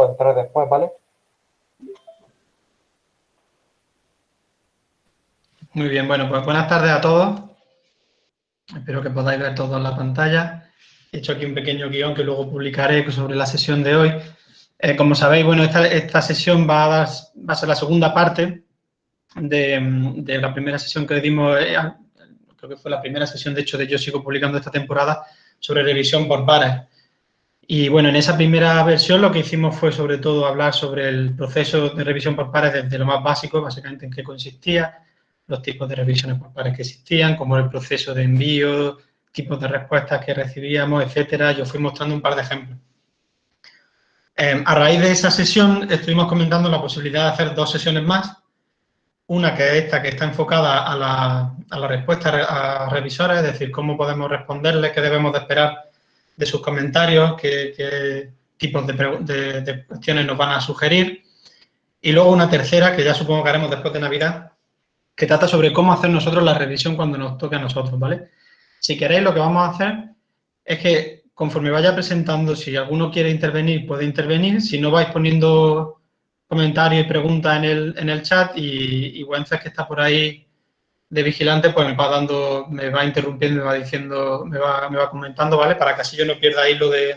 o después, ¿vale? Muy bien, bueno, pues buenas tardes a todos. Espero que podáis ver todo en la pantalla. He hecho aquí un pequeño guion que luego publicaré sobre la sesión de hoy. Eh, como sabéis, bueno, esta, sesión va a, dar, ser la segunda parte de, la primera sesión que dimos, eh, creo que fue la primera sesión, de hecho, de Yo Sigo Publicando esta temporada, sobre revisión por pares. Y bueno, en esa primera versión lo que hicimos fue sobre todo hablar sobre el proceso de revisión por pares desde lo más básico, básicamente en qué consistía, los tipos de revisiones por pares que existían, era el proceso de envío, tipos de respuestas que recibíamos, etcétera. Yo fui mostrando un par de ejemplos. Eh, a raíz de esa sesión estuvimos comentando la posibilidad de hacer dos sesiones más. Una que es esta, que está enfocada a la, a la respuesta a revisores, es decir, cómo podemos responderles, qué debemos de esperar de sus comentarios, qué, tipos de, de, cuestiones nos van a sugerir. Y luego una tercera, que ya supongo que haremos después de Navidad, que trata sobre cómo hacer nosotros la revisión cuando nos toque a nosotros, ¿vale? Si queréis, lo que vamos a hacer es que conforme vaya presentando, si alguno quiere intervenir, puede intervenir. Si no, vais poniendo comentarios y preguntas en el, en el chat y, y Wences, que está por ahí de vigilante, pues me va dando, me va interrumpiendo, me va diciendo, me va, me va comentando, ¿vale? Para que así yo no pierda hilo de,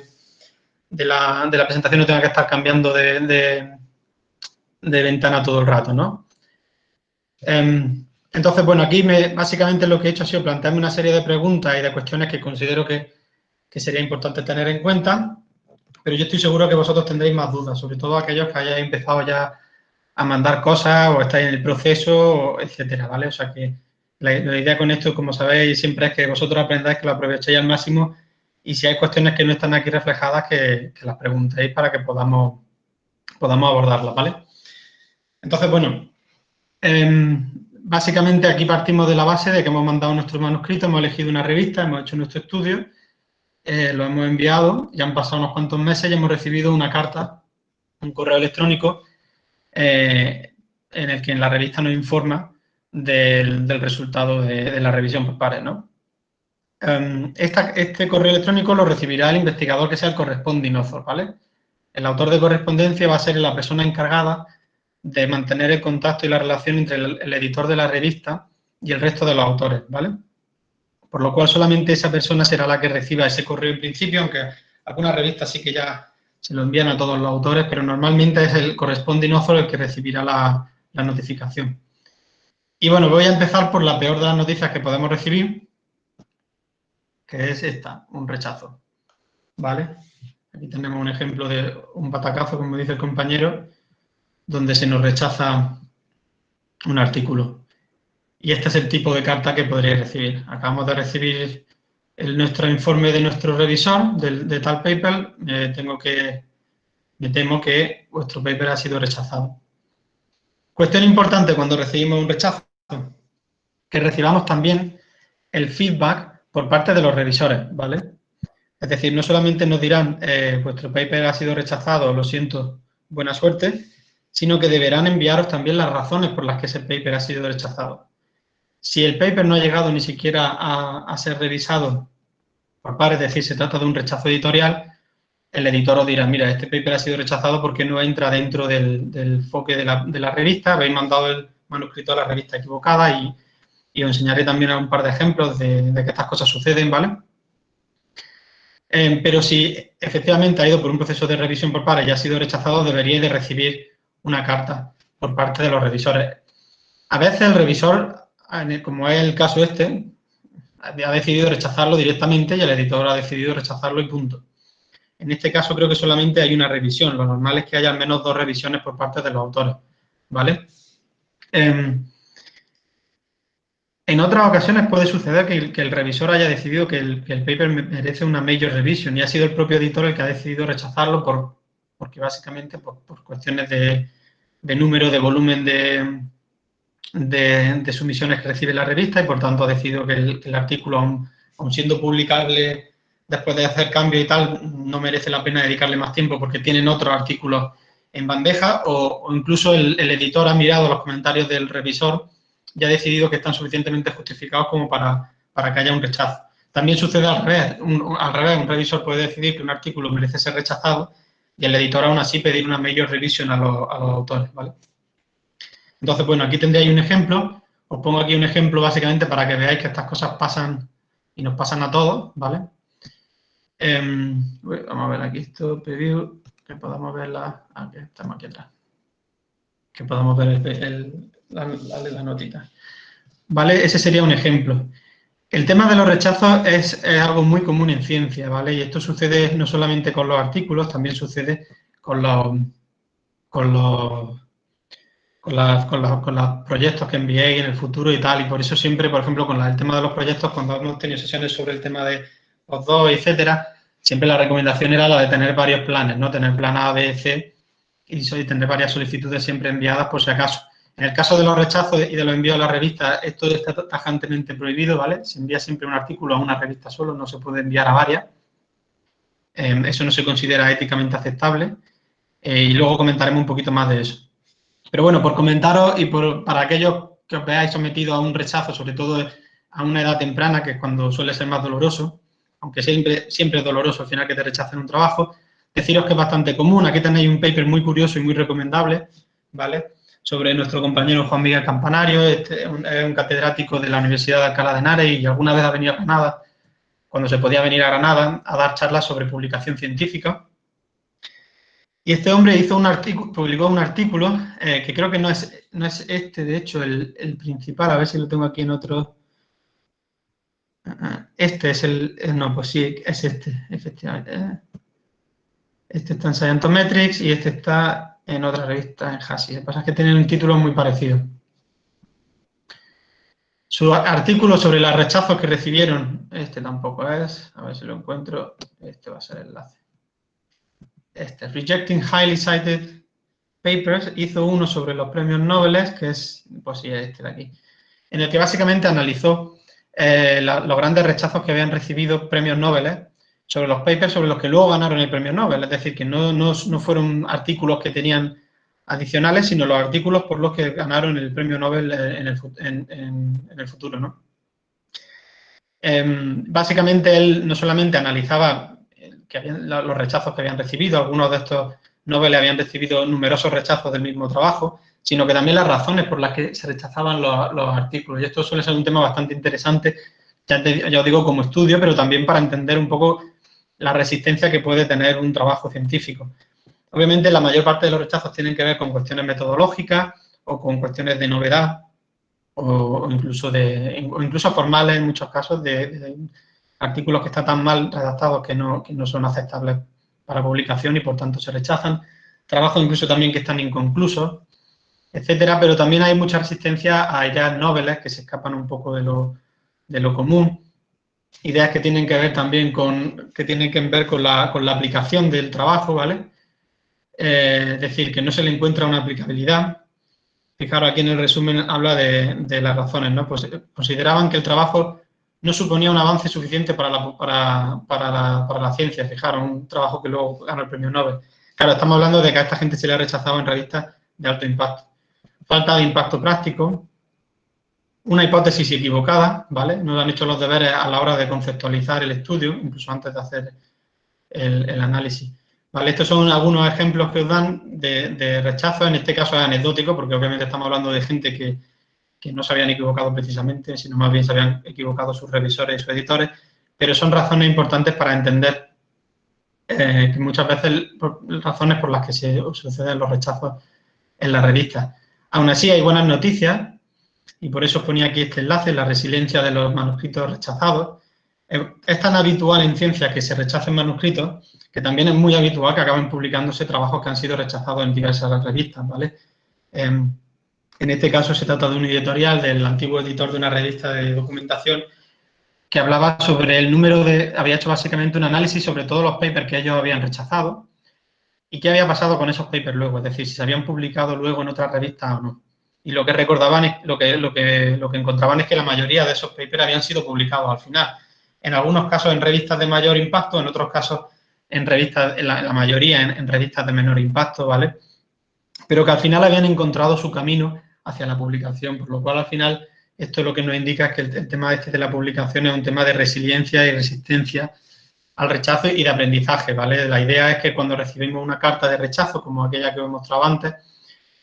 de, la, de la presentación, no tenga que estar cambiando de, de, ventana todo el rato, ¿no? Em, entonces, bueno, aquí me, básicamente lo que he hecho ha sido plantearme una serie de preguntas y de cuestiones que considero que, que sería importante tener en cuenta, pero yo estoy seguro que vosotros tendréis más dudas, sobre todo aquellos que hayáis empezado ya a mandar cosas o estáis en el proceso, etcétera, ¿vale? O sea que la, idea con esto, como sabéis, siempre es que vosotros aprendáis que lo aprovechéis al máximo y si hay cuestiones que no están aquí reflejadas, que, las preguntéis para que podamos, podamos abordarlas, ¿vale? Entonces, bueno, em, básicamente aquí partimos de la base de que hemos mandado nuestro manuscrito, hemos elegido una revista, hemos hecho nuestro estudio, eh, lo hemos enviado, ya han pasado unos cuantos meses y hemos recibido una carta, un correo electrónico, eh, en el que en la revista nos informa del, resultado de, la revisión por pares, ¿no? Em, este correo electrónico lo recibirá el investigador que sea el corresponding author, ¿vale? El autor de correspondencia va a ser la persona encargada de mantener el contacto y la relación entre el, editor de la revista y el resto de los autores, ¿vale? Por lo cual solamente esa persona será la que reciba ese correo en principio, aunque algunas revistas sí que ya se lo envían a todos los autores, pero normalmente es el corresponding author el que recibirá la, la notificación. Y bueno, voy a empezar por la peor de las noticias que podemos recibir, que es esta, un rechazo, ¿vale? Aquí tenemos un ejemplo de un patacazo, como dice el compañero, donde se nos rechaza un artículo. Y este es el tipo de carta que podréis recibir. Acabamos de recibir el, nuestro informe de nuestro revisor de, tal paper. tengo que, me temo que vuestro paper ha sido rechazado. Cuestión importante cuando recibimos un rechazo, que recibamos también el feedback por parte de los revisores, ¿vale? Es decir, no solamente nos dirán, eh, vuestro paper ha sido rechazado, lo siento, buena suerte, sino que deberán enviaros también las razones por las que ese paper ha sido rechazado. Si el paper no ha llegado ni siquiera a, ser revisado por pares, es decir, se trata de un rechazo editorial, el editor os dirá, mira, este paper ha sido rechazado porque no entra dentro del, del foque de la, revista, habéis mandado el manuscrito a la revista equivocada y, os enseñaré también un par de ejemplos de, que estas cosas suceden, ¿vale? Eh, pero si efectivamente ha ido por un proceso de revisión por pares y ha sido rechazado, deberíais de recibir una carta por parte de los revisores. A veces el revisor, como es el caso este, ha decidido rechazarlo directamente y el editor ha decidido rechazarlo y punto. En este caso creo que solamente hay una revisión. Lo normal es que haya al menos dos revisiones por parte de los autores. ¿Vale? Em, en otras ocasiones puede suceder que el, revisor haya decidido que el, paper merece una major revision y ha sido el propio editor el que ha decidido rechazarlo por, porque básicamente por, cuestiones de, número, de volumen de, de, sumisiones que recibe la revista y por tanto ha decidido que el, artículo, aun, siendo publicable después de hacer cambio y tal, no merece la pena dedicarle más tiempo porque tienen otros artículos en bandeja o, incluso el, editor ha mirado los comentarios del revisor y ha decidido que están suficientemente justificados como para, para que haya un rechazo. También sucede al revés, al revés, un revisor puede decidir que un artículo merece ser rechazado y el editor aún así pedir una mayor revisión a los, autores, ¿vale? Entonces, bueno, aquí tendréis un ejemplo. Os pongo aquí un ejemplo básicamente para que veáis que estas cosas pasan y nos pasan a todos, ¿vale? Em, vamos a ver aquí esto, preview, que podamos ver la... Aquí estamos aquí atrás. Que podamos ver la, la, notita. ¿Vale? Ese sería un ejemplo. El tema de los rechazos es, algo muy común en ciencia, ¿vale? Y esto sucede no solamente con los artículos, también sucede con los, con los, con, los, proyectos que enviéis en el futuro y tal. Y por eso siempre, por ejemplo, con el tema de los proyectos, cuando hemos tenido sesiones sobre el tema de los dos, etcétera, siempre la recomendación era la de tener varios planes, ¿no? Tener plan A, B, C y tener varias solicitudes siempre enviadas por si acaso. En el caso de los rechazos y de los envíos a la revista, esto está tajantemente prohibido, ¿vale? Se envía siempre un artículo a una revista solo, no se puede enviar a varias. Em, eso no se considera éticamente aceptable. Eh, y luego comentaremos un poquito más de eso. Pero bueno, por comentaros y por, para aquellos que os veáis sometidos a un rechazo, sobre todo a una edad temprana, que es cuando suele ser más doloroso, aunque siempre, siempre es doloroso al final que te rechacen un trabajo, deciros que es bastante común. Aquí tenéis un paper muy curioso y muy recomendable, ¿vale? sobre nuestro compañero Juan Miguel Campanario, este, es un catedrático de la Universidad de Alcalá de Henares y alguna vez ha venido a Granada, cuando se podía venir a Granada, a dar charlas sobre publicación científica. Y este hombre hizo un artículo, publicó un artículo eh, que creo que no es, no es este, de hecho, el, principal, a ver si lo tengo aquí en otro. Este es el, eh, no, pues sí, es este, efectivamente. Eh. Este está en Scientometrics y este está en otra revista, en Hasi. Lo que pasa es que tienen un título muy parecido. Su artículo sobre los rechazos que recibieron, este tampoco es, a ver si lo encuentro, este va a ser el enlace. Este, Rejecting Highly Cited Papers, hizo uno sobre los premios Nobel, que es, pues sí, este de aquí, en el que básicamente analizó eh, los grandes rechazos que habían recibido premios Nobel sobre los papers sobre los que luego ganaron el premio Nobel. Es decir, que no, no, fueron artículos que tenían adicionales, sino los artículos por los que ganaron el premio Nobel en el, en, el futuro. ¿no? Em, básicamente, él no solamente analizaba que los rechazos que habían recibido, algunos de estos Nobel habían recibido numerosos rechazos del mismo trabajo, sino que también las razones por las que se rechazaban los, los artículos. Y esto suele ser un tema bastante interesante, ya, ya os digo, como estudio, pero también para entender un poco la resistencia que puede tener un trabajo científico. Obviamente, la mayor parte de los rechazos tienen que ver con cuestiones metodológicas o con cuestiones de novedad o, incluso, de, incluso formales en muchos casos de, artículos que están tan mal redactados que no, que no son aceptables para publicación y por tanto se rechazan. Trabajos incluso también que están inconclusos, etcétera, pero también hay mucha resistencia a ideas noveles que se escapan un poco de lo, de lo común ideas que tienen que ver también con, que tienen que ver con la, con la aplicación del trabajo, ¿vale? Eh, es decir, que no se le encuentra una aplicabilidad. Fijaros, aquí en el resumen habla de, las razones, ¿no? Pues eh, consideraban que el trabajo no suponía un avance suficiente para la, para, para la, para la ciencia, fijaros, un trabajo que luego ganó el premio Nobel. Claro, estamos hablando de que a esta gente se le ha rechazado en revistas de alto impacto. Falta de impacto práctico, una hipótesis equivocada, ¿vale? No han hecho los deberes a la hora de conceptualizar el estudio, incluso antes de hacer el, análisis. ¿Vale? Estos son algunos ejemplos que os dan de, rechazo, en este caso es anecdótico, porque obviamente estamos hablando de gente que, no se habían equivocado precisamente, sino más bien se habían equivocado sus revisores y sus editores, pero son razones importantes para entender eh, que muchas veces razones por las que se suceden los rechazos en la revista. Aún así, hay buenas noticias, y por eso os ponía aquí este enlace, la resiliencia de los manuscritos rechazados. Es tan habitual en ciencia que se rechacen manuscritos que también es muy habitual que acaben publicándose trabajos que han sido rechazados en diversas revistas, ¿vale? Em, en este caso se trata de un editorial del antiguo editor de una revista de documentación que hablaba sobre el número de... había hecho básicamente un análisis sobre todos los papers que ellos habían rechazado y qué había pasado con esos papers luego, es decir, si se habían publicado luego en otras revistas o no y lo que recordaban, es, lo que, lo, que, lo que encontraban es que la mayoría de esos papers habían sido publicados al final. En algunos casos en revistas de mayor impacto, en otros casos en revistas, en la, mayoría en, revistas de menor impacto, ¿vale? Pero que al final habían encontrado su camino hacia la publicación, por lo cual al final esto lo que nos indica es que el, tema este de la publicación es un tema de resiliencia y resistencia al rechazo y de aprendizaje, ¿vale? La idea es que cuando recibimos una carta de rechazo, como aquella que hemos mostrado antes,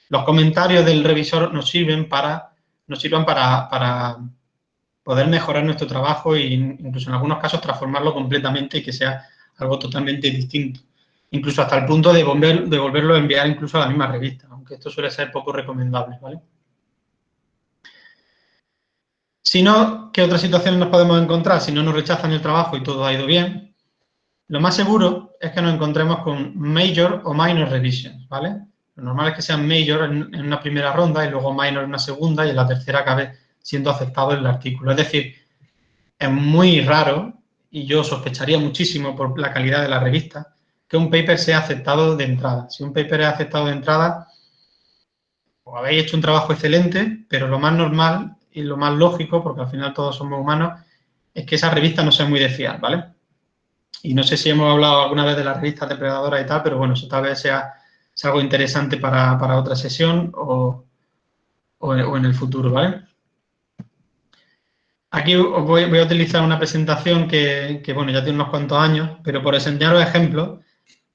los comentarios del revisor nos sirven para, nos sirvan para, para poder mejorar nuestro trabajo e incluso en algunos casos transformarlo completamente y que sea algo totalmente distinto. Incluso hasta el punto de, volver, de volverlo a enviar incluso a la misma revista, aunque esto suele ser poco recomendable, ¿vale? Si no, ¿qué otras situaciones nos podemos encontrar? Si no nos rechazan el trabajo y todo ha ido bien, lo más seguro es que nos encontremos con major o minor revisions, ¿vale? Lo normal es que sean major en, una primera ronda y luego minor en una segunda y en la tercera acabe siendo aceptado el artículo. Es decir, es muy raro, y yo sospecharía muchísimo por la calidad de la revista, que un paper sea aceptado de entrada. Si un paper es aceptado de entrada, o habéis hecho un trabajo excelente, pero lo más normal y lo más lógico, porque al final todos somos humanos, es que esa revista no sea muy de fiar, ¿vale? Y no sé si hemos hablado alguna vez de las revistas depredadoras y tal, pero bueno, eso tal vez sea es algo interesante para, otra sesión o, en el futuro, ¿vale? Aquí os voy, a utilizar una presentación que, bueno, ya tiene unos cuantos años, pero por enseñaros ejemplos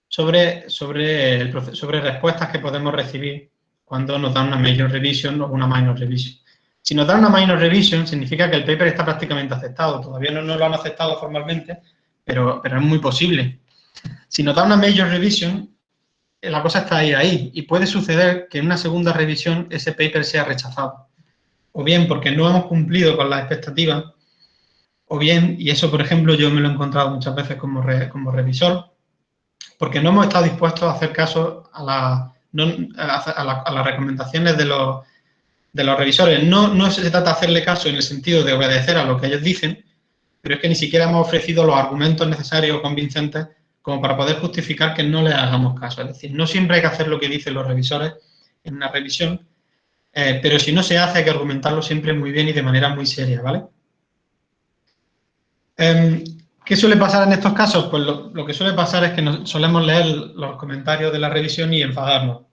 sobre, sobre, sobre respuestas que podemos recibir cuando nos dan una major revision o una minor revision. Si nos dan una minor revision, significa que el paper está prácticamente aceptado. Todavía no, no lo han aceptado formalmente, pero, pero es muy posible. Si nos dan una major revision, la cosa está ahí, ahí. Y puede suceder que en una segunda revisión ese paper sea rechazado. O bien porque no hemos cumplido con las expectativas, o bien, y eso por ejemplo yo me lo he encontrado muchas veces como, como revisor, porque no hemos estado dispuestos a hacer caso a, a, las recomendaciones de los, de los revisores. No, no se trata de hacerle caso en el sentido de obedecer a lo que ellos dicen, pero es que ni siquiera hemos ofrecido los argumentos necesarios o convincentes como para poder justificar que no le hagamos caso. Es decir, no siempre hay que hacer lo que dicen los revisores en una revisión, eh, pero si no se hace hay que argumentarlo siempre muy bien y de manera muy seria, ¿vale? Em, ¿Qué suele pasar en estos casos? Pues lo, que suele pasar es que solemos leer los comentarios de la revisión y enfadarnos.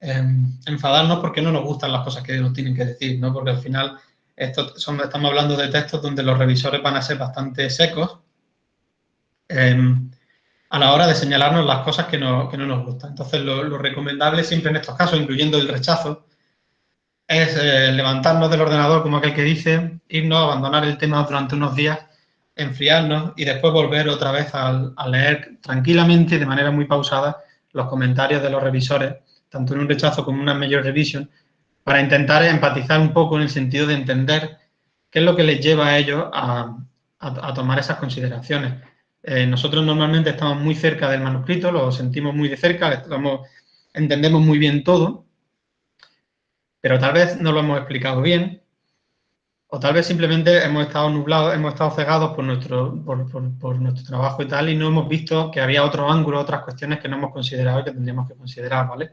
Em, enfadarnos porque no nos gustan las cosas que nos tienen que decir, ¿no? Porque al final esto estamos hablando de textos donde los revisores van a ser bastante secos. Em, a la hora de señalarnos las cosas que no, nos gustan. Entonces, lo, recomendable siempre en estos casos, incluyendo el rechazo, es eh, levantarnos del ordenador, como aquel que dice, irnos, a abandonar el tema durante unos días, enfriarnos y después volver otra vez a, leer tranquilamente, de manera muy pausada, los comentarios de los revisores, tanto en un rechazo como en una mayor revisión, para intentar empatizar un poco en el sentido de entender qué es lo que les lleva a ellos a tomar esas consideraciones. Eh, nosotros normalmente estamos muy cerca del manuscrito, lo sentimos muy de cerca, entendemos muy bien todo, pero tal vez no lo hemos explicado bien, o tal vez simplemente hemos estado nublados, hemos estado cegados por nuestro, por, nuestro trabajo y tal, y no hemos visto que había otro ángulo, otras cuestiones que no hemos considerado y que tendríamos que considerar, ¿vale?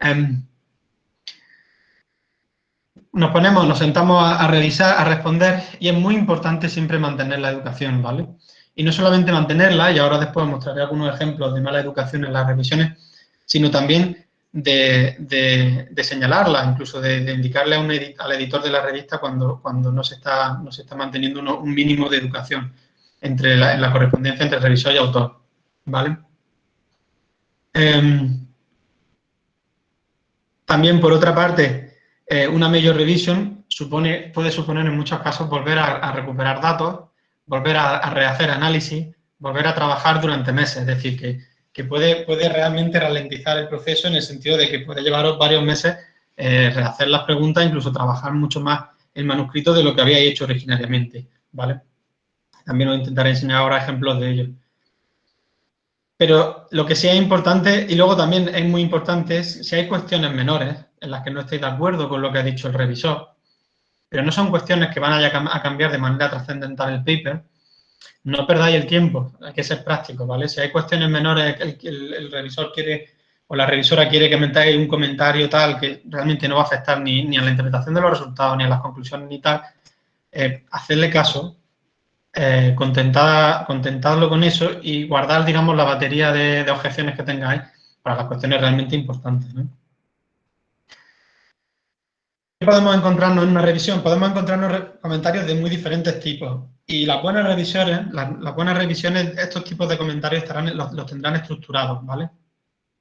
Em, nos ponemos, nos sentamos a, a, revisar, a responder, y es muy importante siempre mantener la educación, ¿vale? Y no solamente mantenerla, y ahora después mostraré algunos ejemplos de mala educación en las revisiones, sino también de, señalarla, incluso de, indicarle a un al editor de la revista cuando, cuando no, se está, no se está manteniendo un mínimo de educación entre la, en la correspondencia entre revisor y autor. ¿Vale? Em, también, por otra parte, eh, una major revision supone, puede suponer en muchos casos volver a recuperar datos volver a, rehacer análisis, volver a trabajar durante meses. Es decir, que, puede, puede realmente ralentizar el proceso en el sentido de que puede llevaros varios meses eh, rehacer las preguntas, incluso trabajar mucho más el manuscrito de lo que había hecho originariamente, ¿vale? También os intentaré enseñar ahora ejemplos de ello. Pero lo que sí es importante, y luego también es muy importante, es si hay cuestiones menores en las que no estéis de acuerdo con lo que ha dicho el revisor, pero no son cuestiones que van a, cambiar de manera trascendental el paper. No perdáis el tiempo, hay que ser práctico, ¿vale? Si hay cuestiones menores que el, revisor quiere o la revisora quiere que metáis un comentario tal que realmente no va a afectar ni, a la interpretación de los resultados, ni a las conclusiones, ni tal, eh, hacerle caso, eh, contentadlo con eso y guardar, digamos, la batería de, objeciones que tengáis para las cuestiones realmente importantes. Podemos encontrarnos en una revisión? Podemos encontrarnos comentarios de muy diferentes tipos. Y las buenas revisiones, las, buenas revisiones, estos tipos de comentarios estarán, los, tendrán estructurados, ¿vale?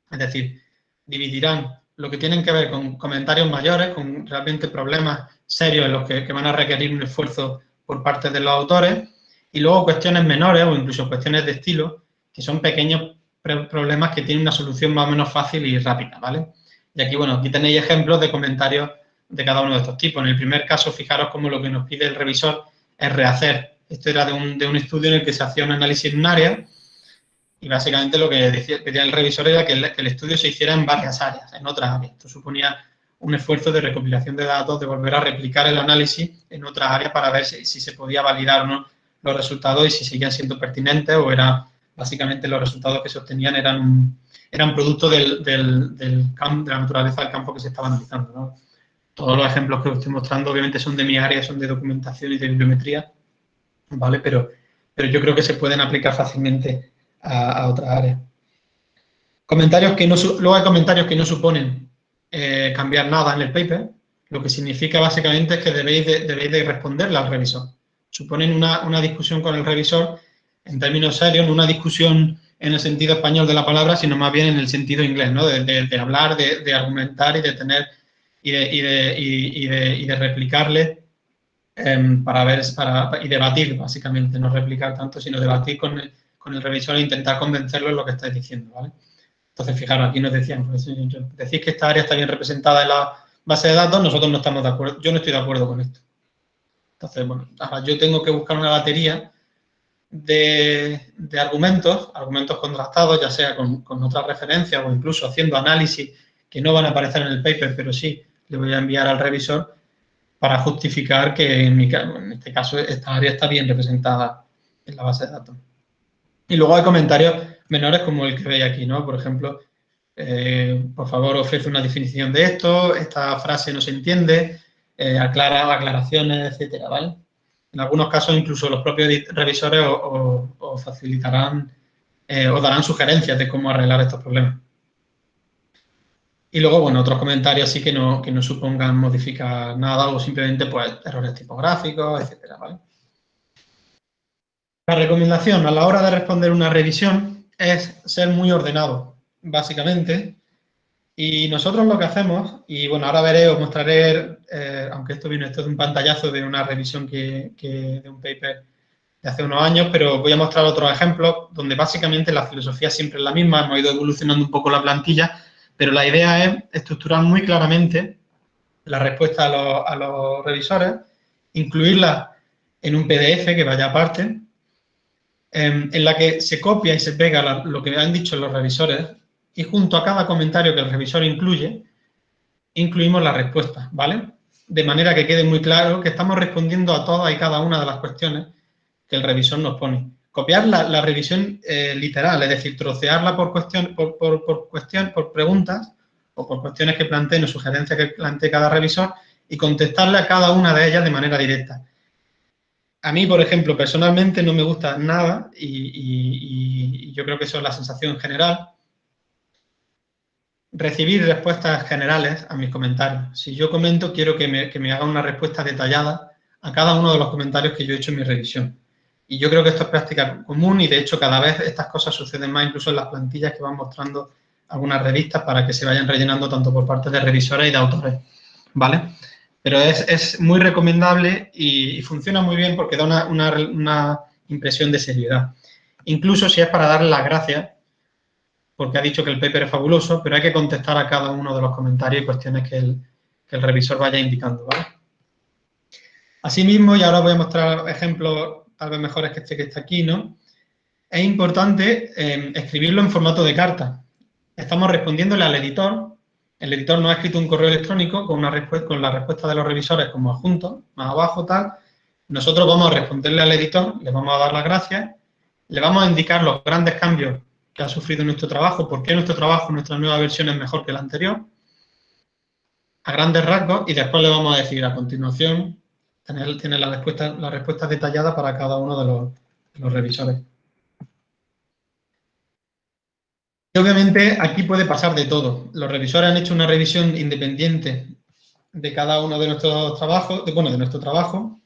Es decir, dividirán lo que tienen que ver con comentarios mayores, con realmente problemas serios en los que van a requerir un esfuerzo por parte de los autores, y luego cuestiones menores o incluso cuestiones de estilo, que son pequeños problemas que tienen una solución más o menos fácil y rápida, ¿vale? Y aquí, bueno, aquí tenéis ejemplos de comentarios de cada uno de estos tipos. En el primer caso, fijaros cómo lo que nos pide el revisor es rehacer. Esto era de un, de un estudio en el que se hacía un análisis en un área y básicamente lo que decía, pedía el revisor era que el, estudio se hiciera en varias áreas, en otras áreas. Esto suponía un esfuerzo de recopilación de datos, de volver a replicar el análisis en otras áreas para ver si, se podía validar o no los resultados y si seguían siendo pertinentes o era básicamente los resultados que se obtenían eran, eran producto de la naturaleza del campo que se estaba analizando. Todos los ejemplos que os estoy mostrando obviamente son de mi área, son de documentación y de bibliometría, ¿vale? Pero, pero yo creo que se pueden aplicar fácilmente a, a otras áreas. Comentarios que no, luego hay comentarios que no suponen eh, cambiar nada en el paper, lo que significa básicamente es que debéis de, debéis de responderle al revisor. Suponen una, una discusión con el revisor en términos serios, no una discusión en el sentido español de la palabra, sino más bien en el sentido inglés, ¿no? De, hablar, de, argumentar y de tener y de, y y de replicarle em, para ver para, y debatir, básicamente, no replicar tanto, sino debatir con el, con el revisor e intentar convencerlo en lo que estáis diciendo, ¿vale? Entonces, fijaros, aquí nos decían, pues, decís que esta área está bien representada en la base de datos, nosotros no estamos de acuerdo, yo no estoy de acuerdo con esto. Entonces, bueno, ahora yo tengo que buscar una batería de, argumentos, argumentos contrastados, ya sea con, otras referencias o incluso haciendo análisis que no van a aparecer en el paper, pero sí le voy a enviar al revisor para justificar que en, mi, en este caso esta área está bien representada en la base de datos. Y luego hay comentarios menores como el que veis aquí, ¿no? Por ejemplo, eh, por favor ofrece una definición de esto, esta frase no se entiende, eh, aclara aclaraciones, etcétera, ¿vale? En algunos casos incluso los propios revisores os, facilitarán eh, o darán sugerencias de cómo arreglar estos problemas. Y luego, bueno, otros comentarios sí que no, que no supongan modificar nada o simplemente pues errores tipográficos, etcétera, ¿vale? La recomendación a la hora de responder una revisión es ser muy ordenado, básicamente, y nosotros lo que hacemos, y bueno, ahora veré, os mostraré, eh, aunque esto viene esto de un pantallazo de una revisión que, de un paper de hace unos años, pero voy a mostrar otros ejemplos donde básicamente la filosofía siempre es la misma, hemos ido evolucionando un poco la plantilla, pero la idea es estructurar muy claramente la respuesta a los, revisores, incluirla en un PDF que vaya aparte, em, en la que se copia y se pega lo que han dicho los revisores y junto a cada comentario que el revisor incluye, incluimos la respuesta, ¿vale? De manera que quede muy claro que estamos respondiendo a todas y cada una de las cuestiones que el revisor nos pone. Copiar la, revisión eh, literal, es decir, trocearla por, cuestión, por, cuestión, por preguntas o por cuestiones que planteen o sugerencias que plantee cada revisor y contestarle a cada una de ellas de manera directa. A mí, por ejemplo, personalmente no me gusta nada y, y yo creo que eso es la sensación general, recibir respuestas generales a mis comentarios. Si yo comento, quiero que me, haga una respuesta detallada a cada uno de los comentarios que yo he hecho en mi revisión. Y yo creo que esto es práctica común y, de hecho, cada vez estas cosas suceden más, incluso en las plantillas que van mostrando algunas revistas para que se vayan rellenando tanto por parte de revisores y de autores, ¿vale? Pero es, muy recomendable y, funciona muy bien porque da una, una impresión de seriedad. Incluso si es para darle las gracias porque ha dicho que el paper es fabuloso, pero hay que contestar a cada uno de los comentarios y cuestiones que el, revisor vaya indicando, ¿vale? Asimismo, y ahora voy a mostrar ejemplos tal vez mejores que este que está aquí, ¿no? Es importante eh, escribirlo en formato de carta. Estamos respondiéndole al editor. El editor nos ha escrito un correo electrónico con la respuesta de los revisores como adjunto, más abajo, tal. Nosotros vamos a responderle al editor, le vamos a dar las gracias, le vamos a indicar los grandes cambios que ha sufrido nuestro trabajo, por qué nuestro trabajo, nuestra nueva versión es mejor que la anterior, a grandes rasgos, y después le vamos a decir a continuación, tener, tiene la respuesta, la respuesta detallada para cada uno de los, revisores. Y obviamente aquí puede pasar de todo. Los revisores han hecho una revisión independiente de cada uno de nuestros trabajos, bueno, de nuestro trabajo,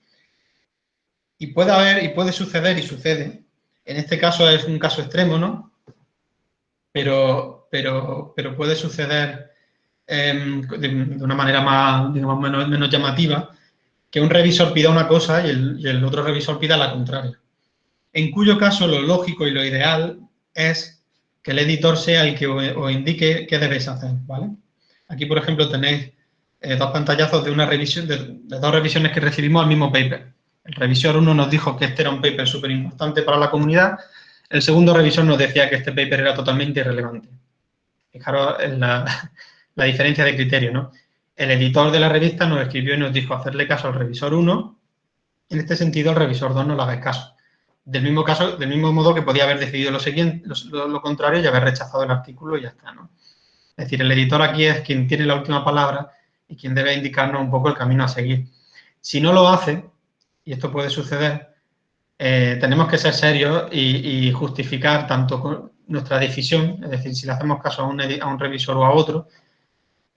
y puede haber, y puede suceder, y sucede, en este caso es un caso extremo, ¿no? Pero, pero, pero puede suceder em, de, una manera más, digamos, menos, llamativa, que un revisor pida una cosa y el, otro revisor pida la contraria. En cuyo caso lo lógico y lo ideal es que el editor sea el que os indique qué debéis hacer, ¿vale? Aquí, por ejemplo, tenéis eh, dos pantallazos de una revisión, de, dos revisiones que recibimos al mismo paper. El revisor 1 nos dijo que este era un paper súper importante para la comunidad, el segundo revisor nos decía que este paper era totalmente irrelevante. Fijaros en la diferencia de criterio, ¿no? El editor de la revista nos escribió y nos dijo hacerle caso al revisor 1, en este sentido el revisor 2 no le haga caso. Del mismo, caso, del mismo modo que podía haber decidido lo, siguiente, lo, contrario y haber rechazado el artículo y ya está, ¿no? Es decir, el editor aquí es quien tiene la última palabra y quien debe indicarnos un poco el camino a seguir. Si no lo hace, y esto puede suceder, eh, tenemos que ser serios y, justificar tanto nuestra decisión, es decir, si le hacemos caso a un, a un revisor o a otro,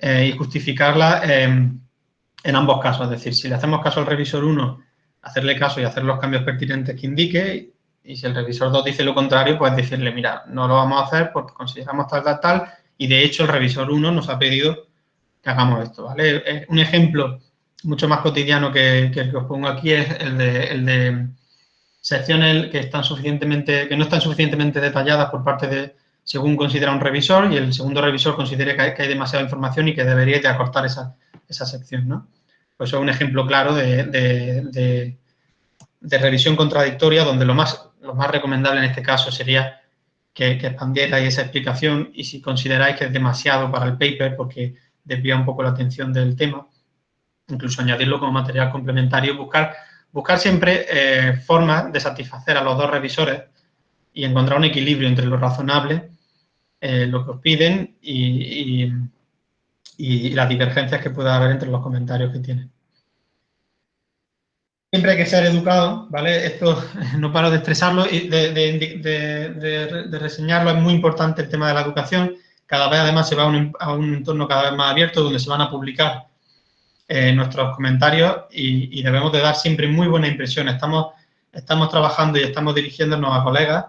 eh, y justificarla en ambos casos. Es decir, si le hacemos caso al revisor 1, hacerle caso y hacer los cambios pertinentes que indique, y si el revisor 2 dice lo contrario, pues decirle, mira, no lo vamos a hacer porque consideramos tal, tal, tal, y de hecho el revisor 1 nos ha pedido que hagamos esto, ¿vale? Un ejemplo mucho más cotidiano que, el que os pongo aquí es el de, secciones que, están suficientemente, que no están suficientemente detalladas por parte de, según considera un revisor, y el segundo revisor considere que hay, demasiada información y que debería de acortar esa, sección, ¿no? Pues es un ejemplo claro de, revisión contradictoria, donde lo más, lo más recomendable en este caso sería que, que expandierais esa explicación y si consideráis que es demasiado para el paper porque desvía un poco la atención del tema, incluso añadirlo como material complementario, buscar, buscar siempre eh, formas de satisfacer a los dos revisores y encontrar un equilibrio entre lo razonable, eh, lo que os piden y, las divergencias que pueda haber entre los comentarios que tienen. Siempre hay que ser educado, ¿vale? Esto no paro de estresarlo y de, de, reseñarlo. Es muy importante el tema de la educación. Cada vez, además, se va a un, entorno cada vez más abierto donde se van a publicar eh, nuestros comentarios y, debemos de dar siempre muy buena impresión. Estamos, estamos trabajando y estamos dirigiéndonos a colegas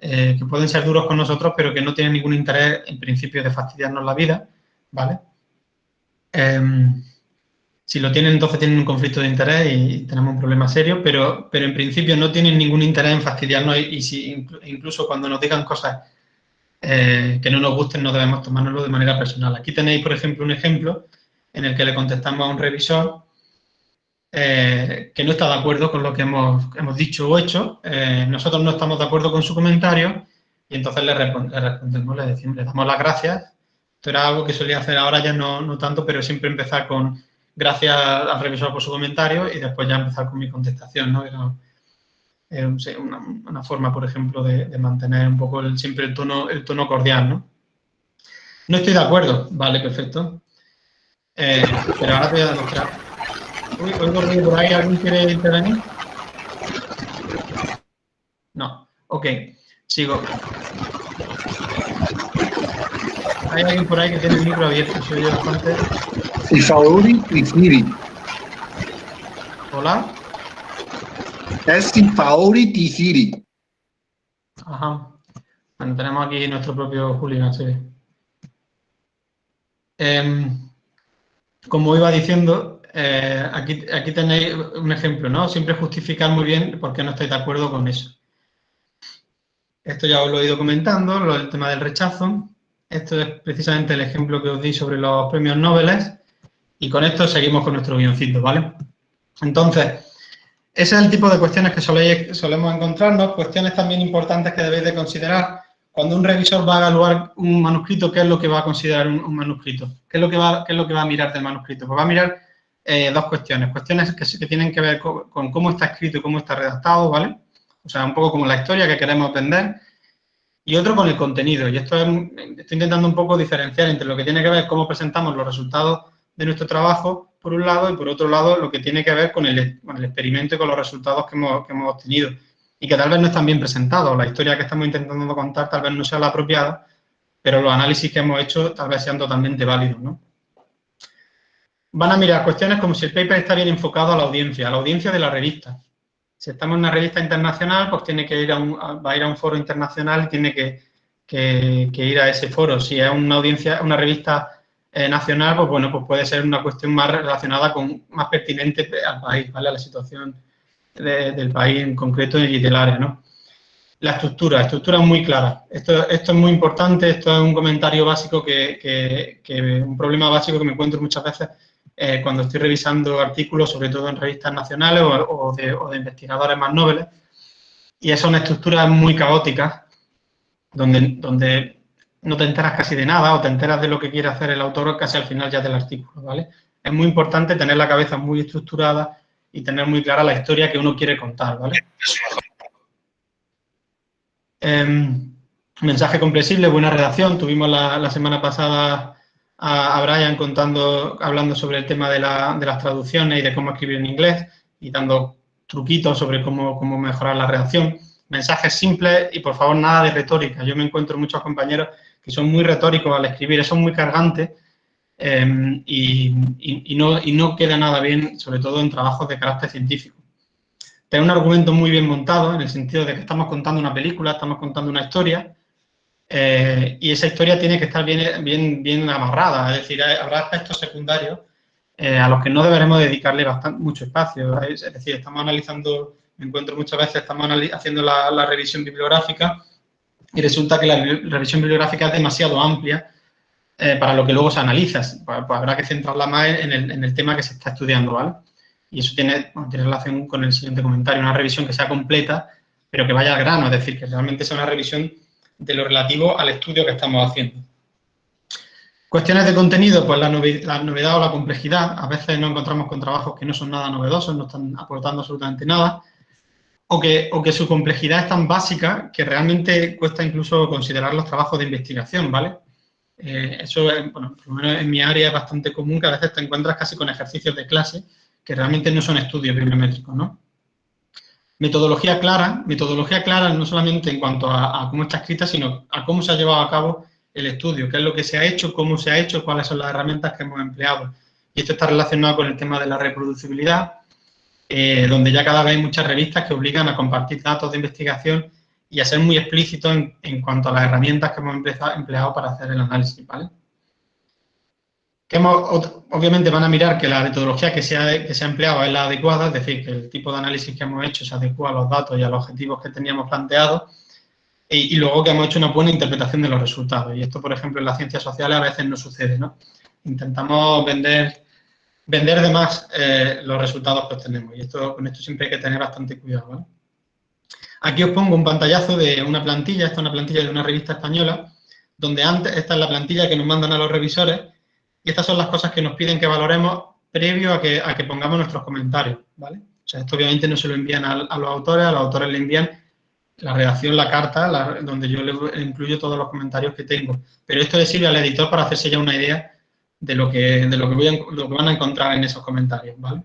eh, que pueden ser duros con nosotros, pero que no tienen ningún interés, en principio, de fastidiarnos la vida, ¿vale? Em, si lo tienen, entonces tienen un conflicto de interés y tenemos un problema serio, pero, pero en principio no tienen ningún interés en fastidiarnos y, si, incluso cuando nos digan cosas eh, que no nos gusten, no debemos tomárnoslo de manera personal. Aquí tenéis, por ejemplo, un ejemplo en el que le contestamos a un revisor eh, que no está de acuerdo con lo que hemos, hemos dicho o hecho. Eh, nosotros no estamos de acuerdo con su comentario y entonces le, respondemos, le, decimos, le damos las gracias. Esto era algo que solía hacer ahora ya no, no tanto, pero siempre empezar con gracias al revisor por su comentario y después ya empezar con mi contestación, ¿no? Era, una, forma, por ejemplo, de, mantener un poco siempre el tono, el tono cordial, ¿no? No estoy de acuerdo, vale, perfecto. Eh, pero ahora te voy a demostrar. Uy, oigo por ahí, ¿alguien quiere intervenir? No, ok, sigo. Hay alguien por ahí que tiene el micro abierto, soy yo bastante. I favori Tifiri. Hola. Es i favori Tifiri. Ajá. Bueno, tenemos aquí nuestro propio Julián, sí. Eh, como iba diciendo, eh, aquí, tenéis un ejemplo, ¿no? Siempre justificar muy bien por qué no estáis de acuerdo con eso. Esto ya os lo he ido comentando, el tema del rechazo. Esto es precisamente el ejemplo que os di sobre los premios Nobel. Y con esto seguimos con nuestro guioncito, ¿vale? Entonces, ese es el tipo de cuestiones que solemos encontrarnos, cuestiones también importantes que debéis de considerar cuando un revisor va a evaluar un manuscrito, ¿qué es lo que va a considerar un, manuscrito? ¿Qué es, lo que va, ¿Qué es lo que va a mirar del manuscrito? Pues va a mirar eh, dos cuestiones, cuestiones que, tienen que ver con, con, cómo está escrito y cómo está redactado, ¿vale? O sea, un poco como la historia que queremos vender, y otro con el contenido. Y esto es, estoy intentando un poco diferenciar entre lo que tiene que ver cómo presentamos los resultados de nuestro trabajo, por un lado, y por otro lado, lo que tiene que ver con el, experimento y con los resultados que hemos, obtenido. Y que tal vez no están bien presentados. La historia que estamos intentando contar tal vez no sea la apropiada, pero los análisis que hemos hecho tal vez sean totalmente válidos, ¿no? Van a mirar cuestiones como si el paper está bien enfocado a la audiencia, a la audiencia de la revista. Si estamos en una revista internacional, pues tiene que ir a un, va a ir a un foro internacional y tiene que, ir a ese foro. Si es una audiencia, una revista eh, nacional, pues bueno, pues puede ser una cuestión más relacionada con, más pertinente al país, ¿vale? A la situación del país en concreto y del área, ¿no? La estructura, estructura es muy clara. Esto, esto es muy importante, esto es un comentario básico que, un problema básico que me encuentro muchas veces eh, cuando estoy revisando artículos, sobre todo en revistas nacionales o, de, investigadores más nobles. Y es una estructura muy caótica, donde, donde no te enteras casi de nada o te enteras de lo que quiere hacer el autor casi al final ya del artículo, ¿vale? Es muy importante tener la cabeza muy estructurada y tener muy clara la historia que uno quiere contar, ¿vale? Em, mensaje comprensible, buena redacción. Tuvimos la, semana pasada a, Brian contando, hablando sobre el tema de, las traducciones y de cómo escribir en inglés y dando truquitos sobre cómo, cómo mejorar la redacción. Mensajes simples y, por favor, nada de retórica. Yo me encuentro muchos compañeros que son muy retóricos al escribir, son muy cargantes em, y, no, y no queda nada bien, sobre todo en trabajos de carácter científico tener un argumento muy bien montado, en el sentido de que estamos contando una película, estamos contando una historia, eh, y esa historia tiene que estar bien, bien, bien amarrada, es decir, habrá aspectos secundarios eh, a los que no deberemos dedicarle bastante, mucho espacio. Es, decir, estamos analizando, me encuentro muchas veces, estamos haciendo la, revisión bibliográfica y resulta que la revisión bibliográfica es demasiado amplia eh, para lo que luego se analiza. Pues, pues, habrá que centrarla más en el, en el tema que se está estudiando, ¿vale? y eso tiene, tiene relación con el siguiente comentario, una revisión que sea completa, pero que vaya al grano, es decir, que realmente sea una revisión de lo relativo al estudio que estamos haciendo. Cuestiones de contenido, pues la, novedad, o la complejidad. A veces nos encontramos con trabajos que no son nada novedosos, no están aportando absolutamente nada, o que, o que su complejidad es tan básica que realmente cuesta incluso considerar los trabajos de investigación, ¿vale? Eh, eso, bueno, por lo menos en mi área es bastante común que a veces te encuentras casi con ejercicios de clase que realmente no son estudios bibliométricos, ¿no? Metodología clara, metodología clara no solamente en cuanto a, cómo está escrita, sino a cómo se ha llevado a cabo el estudio, qué es lo que se ha hecho, cómo se ha hecho, cuáles son las herramientas que hemos empleado. Y esto está relacionado con el tema de la reproducibilidad, eh, donde ya cada vez hay muchas revistas que obligan a compartir datos de investigación y a ser muy explícitos en, cuanto a las herramientas que hemos empleado para hacer el análisis. Obviamente van a mirar que la metodología que se, ha, que se empleado es la adecuada, es decir, que el tipo de análisis que hemos hecho se adecua a los datos y a los objetivos que teníamos planteados y, luego que hemos hecho una buena interpretación de los resultados. Y esto, por ejemplo, en las ciencias sociales a veces no sucede, ¿no? Intentamos vender, vender de más eh, los resultados que obtenemos y esto, con esto siempre hay que tener bastante cuidado, Aquí os pongo un pantallazo de una plantilla, esta es una plantilla de una revista española, donde antes, esta es la plantilla que nos mandan a los revisores y estas son las cosas que nos piden que valoremos previo a que, a que pongamos nuestros comentarios, ¿vale? O sea, esto obviamente no se lo envían a, los autores, a los autores le envían la redacción, la carta, donde yo le incluyo todos los comentarios que tengo. Pero esto le sirve al editor para hacerse ya una idea de lo que, voy lo que van a encontrar en esos comentarios, ¿vale?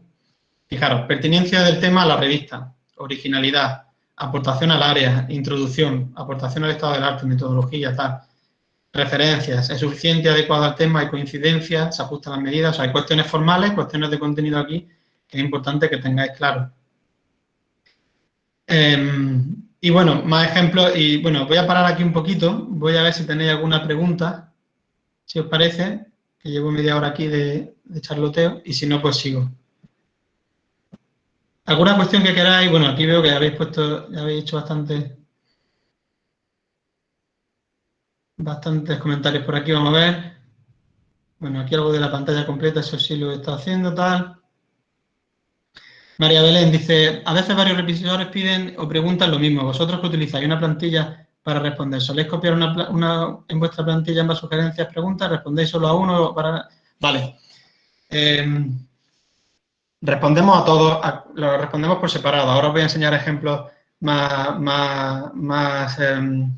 Fijaros, pertinencia del tema a la revista, originalidad, aportación al área, introducción, aportación al estado del arte, metodología, tal, referencias, es suficiente, adecuado al tema, hay coincidencias, se ajustan las medidas, hay cuestiones formales, cuestiones de contenido aquí, que es importante que tengáis claro. Em, y bueno, más ejemplos, y bueno, voy a parar aquí un poquito, voy a ver si tenéis alguna pregunta, si os parece, que llevo media hora aquí de, de charloteo, y si no, pues sigo. ¿Alguna cuestión que queráis? Bueno, aquí veo que habéis puesto, ya habéis hecho bastante bastantes comentarios por aquí, vamos a ver. Bueno, aquí algo de la pantalla completa, eso sí lo está haciendo, tal. María Belén dice, a veces varios revisores piden o preguntan lo mismo. Vosotros que utilizáis una plantilla para responder, ¿soléis copiar una, en vuestra plantilla ambas sugerencias, preguntas? ¿Respondéis solo a uno? Vale. Em, respondemos a todos, lo respondemos por separado. Ahora os voy a enseñar ejemplos más, más, más em,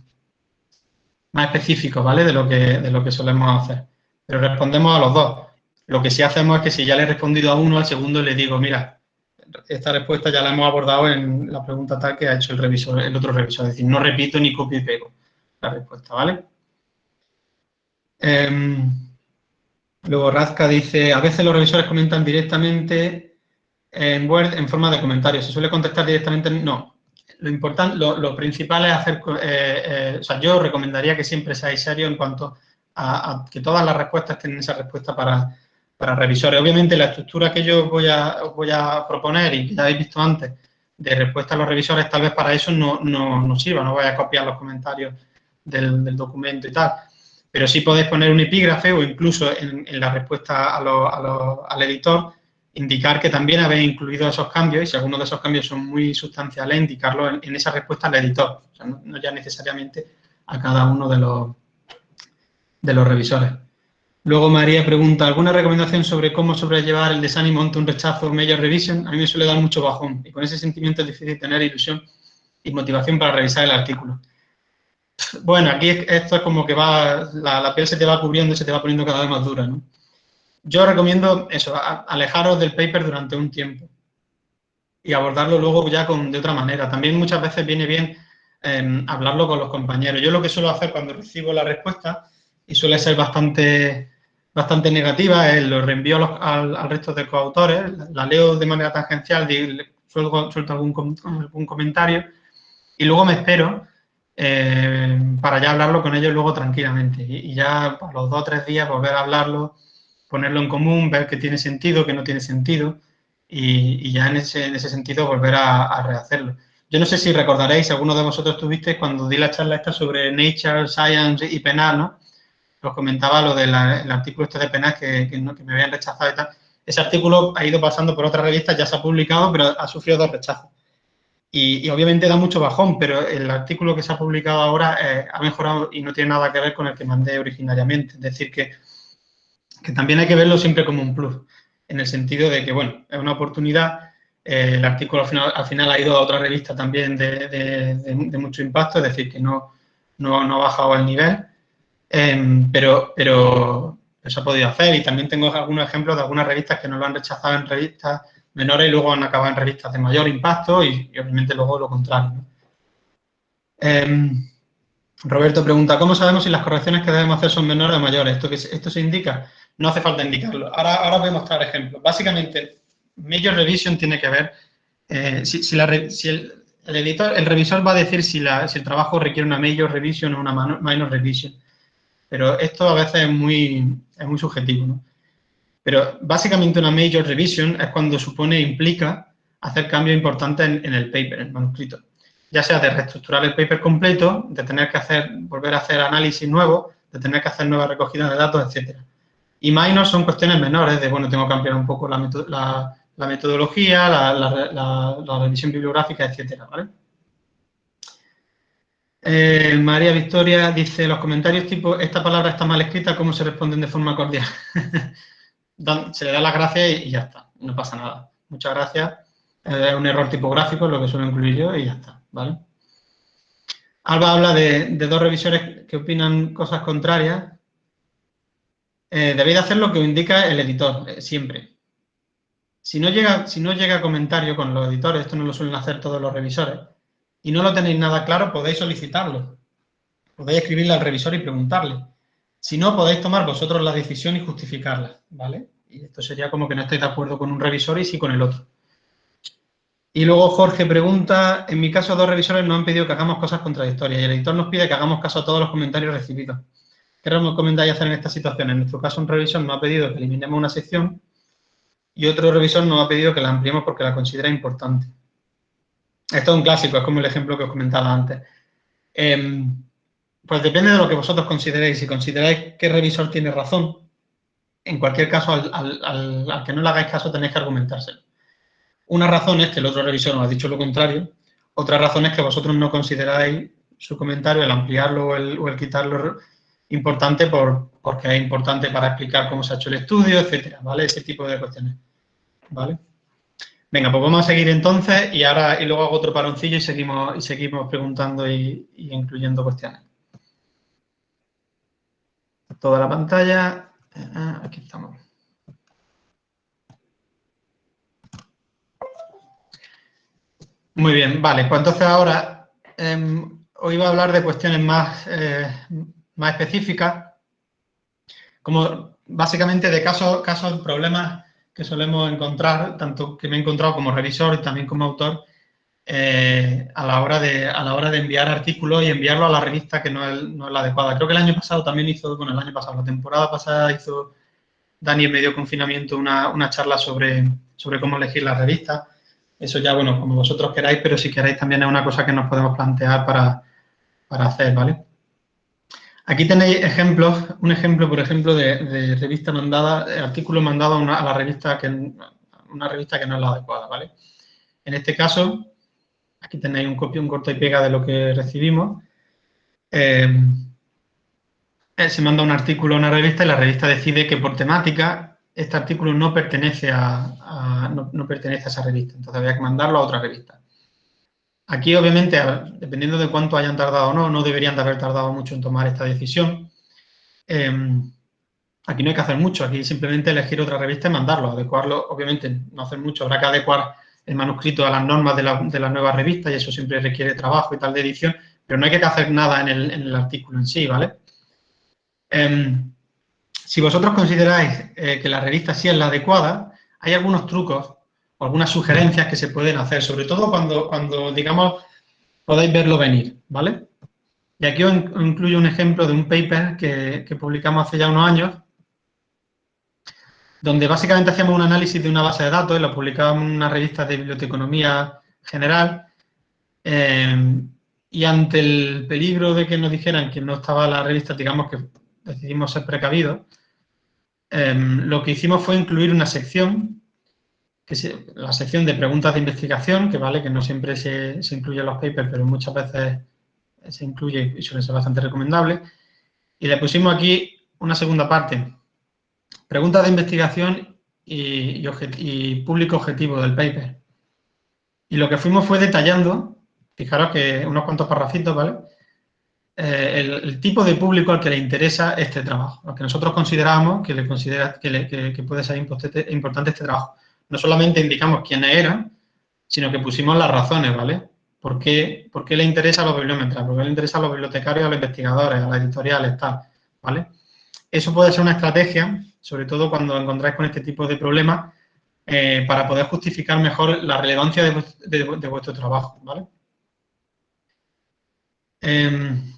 más específicos, ¿vale? De lo, que, de lo que solemos hacer. Pero respondemos a los dos. Lo que sí hacemos es que si ya le he respondido a uno, al segundo le digo, mira, esta respuesta ya la hemos abordado en la pregunta tal que ha hecho el revisor, el otro revisor. Es decir, no repito ni copio y pego la respuesta, ¿vale? Em, Luego Razka dice, a veces los revisores comentan directamente en Word en forma de comentarios. ¿Se suele contestar directamente? No. Lo importante, lo, principal es hacer, eh, eh, o sea, yo recomendaría que siempre seáis serios en cuanto a, que todas las respuestas tengan esa respuesta para, revisores. Obviamente la estructura que yo voy a, voy a proponer y que ya habéis visto antes de respuesta a los revisores, tal vez para eso no, no, sirva, no voy a copiar los comentarios del documento y tal pero sí podéis poner un epígrafe o incluso en, la respuesta al editor indicar que también habéis incluido esos cambios y si algunos de esos cambios son muy sustanciales, indicarlo en, esa respuesta al editor, o no, ya necesariamente a cada uno de los, de los revisores. Luego María pregunta, ¿alguna recomendación sobre cómo sobrellevar el desánimo ante un rechazo major revision? A mí me suele dar mucho bajón y con ese sentimiento es difícil tener ilusión y motivación para revisar el artículo. Bueno, aquí esto es como que va, la, piel se te va cubriendo y se te va poniendo cada vez más dura, ¿no? Yo recomiendo eso, alejaros del paper durante un tiempo y abordarlo luego ya con, de otra manera. También muchas veces viene bien em, hablarlo con los compañeros. Yo lo que suelo hacer cuando recibo la respuesta, y suele ser bastante, bastante negativa, es lo reenvío al, resto de coautores, la, leo de manera tangencial, suelto, suelto algún, algún comentario y luego me espero eh, para ya hablarlo con ellos luego tranquilamente. Y, ya a los dos o tres días volver a hablarlo, ponerlo en común, ver que tiene sentido, que no tiene sentido y, ya en ese, en ese, sentido volver a, rehacerlo. Yo no sé si recordaréis, alguno de vosotros tuvisteis cuando di la charla esta sobre Nature, Science y Penal, ¿no? Os comentaba lo del artículo este de Penal que, que, que me habían rechazado y tal. Ese artículo ha ido pasando por otras revistas, ya se ha publicado, pero ha sufrido dos rechazos. Y, obviamente da mucho bajón, pero el artículo que se ha publicado ahora eh, ha mejorado y no tiene nada que ver con el que mandé originariamente. Es decir, que, que, también hay que verlo siempre como un plus, en el sentido de que, bueno, es una oportunidad. Eh, el artículo al final, al final, ha ido a otra revista también de, de, mucho impacto, es decir, que no, no, no ha bajado el nivel, em, pero, pero se ha podido hacer. Y también tengo algunos ejemplos de algunas revistas que no lo han rechazado en revistas menores y luego han acabado en revistas de mayor impacto y, obviamente luego lo contrario. Em, Roberto pregunta, ¿cómo sabemos si las correcciones que debemos hacer son menores o mayores? ¿Esto, esto se indica? No hace falta indicarlo. Ahora, ahora voy a mostrar ejemplos. Básicamente, Major Revision tiene que ver, eh, si, el, editor, el revisor va a decir si, si, el trabajo requiere una Major Revision o una Minor Revision. Pero esto a veces es muy, es muy subjetivo, ¿no? Pero básicamente una major revision es cuando supone, implica hacer cambios importantes en, el paper, en el manuscrito. Ya sea de reestructurar el paper completo, de tener que hacer, volver a hacer análisis nuevos, de tener que hacer nuevas recogidas de datos, etc. Y minor son cuestiones menores de, bueno, tengo que ampliar un poco la, metodología, la, revisión bibliográfica, etc. Eh, María Victoria dice, los comentarios tipo, esta palabra está mal escrita, ¿cómo se responden de forma cordial? se le da las gracias y, ya está, no pasa nada. Muchas gracias. Es un error tipográfico, lo que suelo incluir yo y ya está. Alba habla de, dos revisores que opinan cosas contrarias. Eh, debéis hacer lo que indica el editor, eh, siempre. Si no, llega, si no llega comentario con los editores, esto no lo suelen hacer todos los revisores, y no lo tenéis nada claro, podéis solicitarlo. Podéis escribirle al revisor y preguntarle. Si no, podéis tomar vosotros la decisión y justificarla, ¿vale? Y esto sería como que no estáis de acuerdo con un revisor y sí con el otro. Y luego Jorge pregunta, en mi caso dos revisores nos han pedido que hagamos cosas contradictorias y el editor nos pide que hagamos caso a todos los comentarios recibidos. ¿Qué recomendáis hacer en esta situación? En nuestro caso un revisor nos ha pedido que eliminemos una sección y otro revisor nos ha pedido que la ampliemos porque la considera importante. Esto es un clásico, es como el ejemplo que os comentaba antes. Em, pues depende de lo que vosotros consideréis. Si consideráis que el revisor tiene razón, en cualquier caso, al, que no le hagáis caso tenéis que argumentárselo. Una razón es que el otro revisor nos ha dicho lo contrario. Otra razón es que vosotros no consideráis su comentario, el ampliarlo o el, quitarlo, importante por, porque es importante para explicar cómo se ha hecho el estudio, etcétera, ¿vale? Ese tipo de cuestiones, ¿vale? Venga, pues vamos a seguir entonces y ahora y luego hago otro paroncillo y seguimos, y seguimos preguntando y incluyendo cuestiones toda la pantalla. Ah, aquí estamos. Muy bien, vale. Pues entonces ahora em, hoy voy a hablar de cuestiones más, eh, más específicas. Como básicamente de casos, casos, problemas que solemos encontrar, tanto que me he encontrado como revisor y también como autor, eh, a, la hora de, a la hora de enviar artículos y enviarlo a la revista que no es, no es, la adecuada. Creo que el año pasado también hizo, bueno, el año pasado, la temporada pasada hizo Dani en medio confinamiento una, una charla sobre, sobre cómo elegir la revista. Eso ya, bueno, como vosotros queráis, pero si queréis también es una cosa que nos podemos plantear para, para hacer, ¿vale? Aquí tenéis ejemplos, un ejemplo, por ejemplo, de, revista mandada, artículo mandado a, una, la revista que una revista que no es la adecuada, ¿vale? En este caso, aquí tenéis un copio, un corto y pega de lo que recibimos. Eh, eh, se manda un artículo a una revista y la revista decide que por temática este artículo no pertenece a, no, pertenece a esa revista. Entonces había que mandarlo a otra revista. Aquí, obviamente, dependiendo de cuánto hayan tardado o no, no deberían de haber tardado mucho en tomar esta decisión. Em, aquí no hay que hacer mucho, aquí simplemente elegir otra revista y mandarlo, adecuarlo, obviamente no hacer mucho, habrá que adecuar el manuscrito a las normas de la, de nueva revista y eso siempre requiere trabajo y tal de edición, pero no hay que hacer nada en el, artículo en sí, ¿vale? Em, si vosotros consideráis eh, que la revista sí es la adecuada, hay algunos trucos algunas sugerencias que se pueden hacer, sobre todo cuando, cuando digamos, podáis verlo venir, ¿vale? Y aquí os incluyo un ejemplo de un paper que, publicamos hace ya unos años, donde básicamente hacíamos un análisis de una base de datos y lo publicábamos en una revista de biblioteconomía general, eh, y ante el peligro de que nos dijeran que no estaba la revista, digamos que decidimos ser precavidos, eh, lo que hicimos fue incluir una sección que la sección de preguntas de investigación, que vale, que no siempre se, se incluye en los papers, pero muchas veces se incluye y suele ser bastante recomendable. Y le pusimos aquí una segunda parte, preguntas de investigación y, público objetivo del paper. Y lo que fuimos fue detallando, fijaros que unos cuantos parrafitos, ¿vale? Eh, el, tipo de público al que le interesa este trabajo, lo que nosotros consideramos que, le considera, que, que puede ser importante este trabajo no solamente indicamos quiénes eran, sino que pusimos las razones, ¿vale? ¿Por qué, por qué le interesa a los bibliómetras? ¿Por qué le interesa a los bibliotecarios, a los investigadores, a las editoriales, tal? ¿Vale? Eso puede ser una estrategia, sobre todo cuando encontráis con este tipo de problemas, eh, para poder justificar mejor la relevancia de, vuestro trabajo, ¿vale? Em,